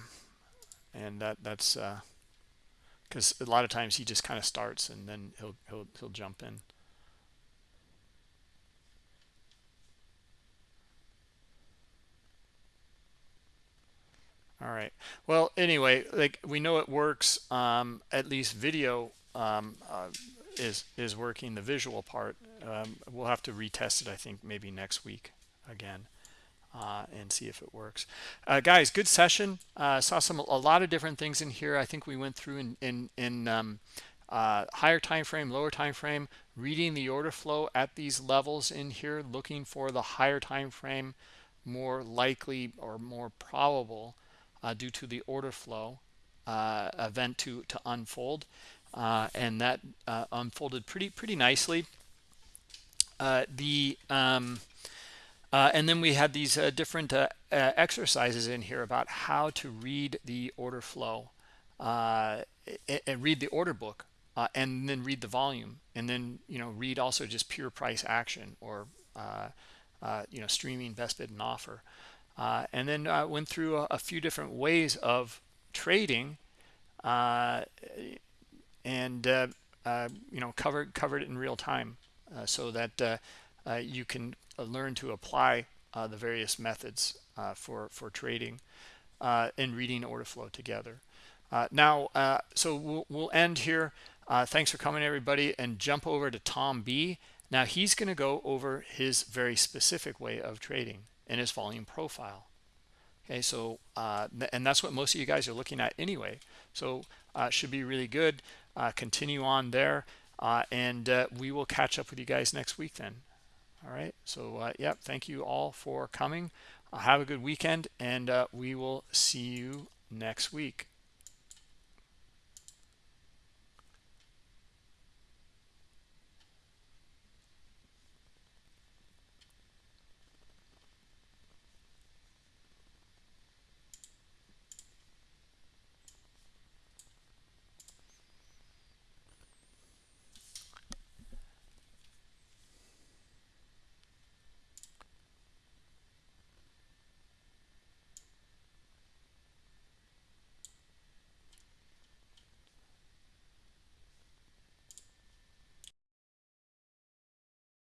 and that that's because uh, a lot of times he just kind of starts and then he'll he'll he'll jump in. All right. Well anyway like we know it works um, at least video um, uh, is is working the visual part. Um, we'll have to retest it i think maybe next week again uh, and see if it works. Uh, guys good session. Uh, saw some a lot of different things in here. I think we went through in in, in um, uh, higher time frame lower time frame reading the order flow at these levels in here looking for the higher time frame more likely or more probable uh, due to the order flow uh, event to to unfold. And that unfolded pretty pretty nicely. The um, uh, and then we had these different exercises in here about how to read the order flow and read the order book and then read the volume and then you know read also just pure price action or you know streaming best bid and offer. Uh, and then I went through a, a, few different ways of trading uh, and uh, uh, you know covered covered it in real time uh, so that you can learn to apply the various methods for for trading and reading order flow together. Now so we'll, we'll end here. Thanks for coming everybody and jump over to Tom B. Now he's going to go over his very specific way of trading and his volume profile. Okay so uh, and that's what most of you guys are looking at anyway. So uh, should be really good. Uh, continue on there uh, and uh, we will catch up with you guys next week then all right. So uh, yeah thank you all for coming. Have a good weekend and we will see you next week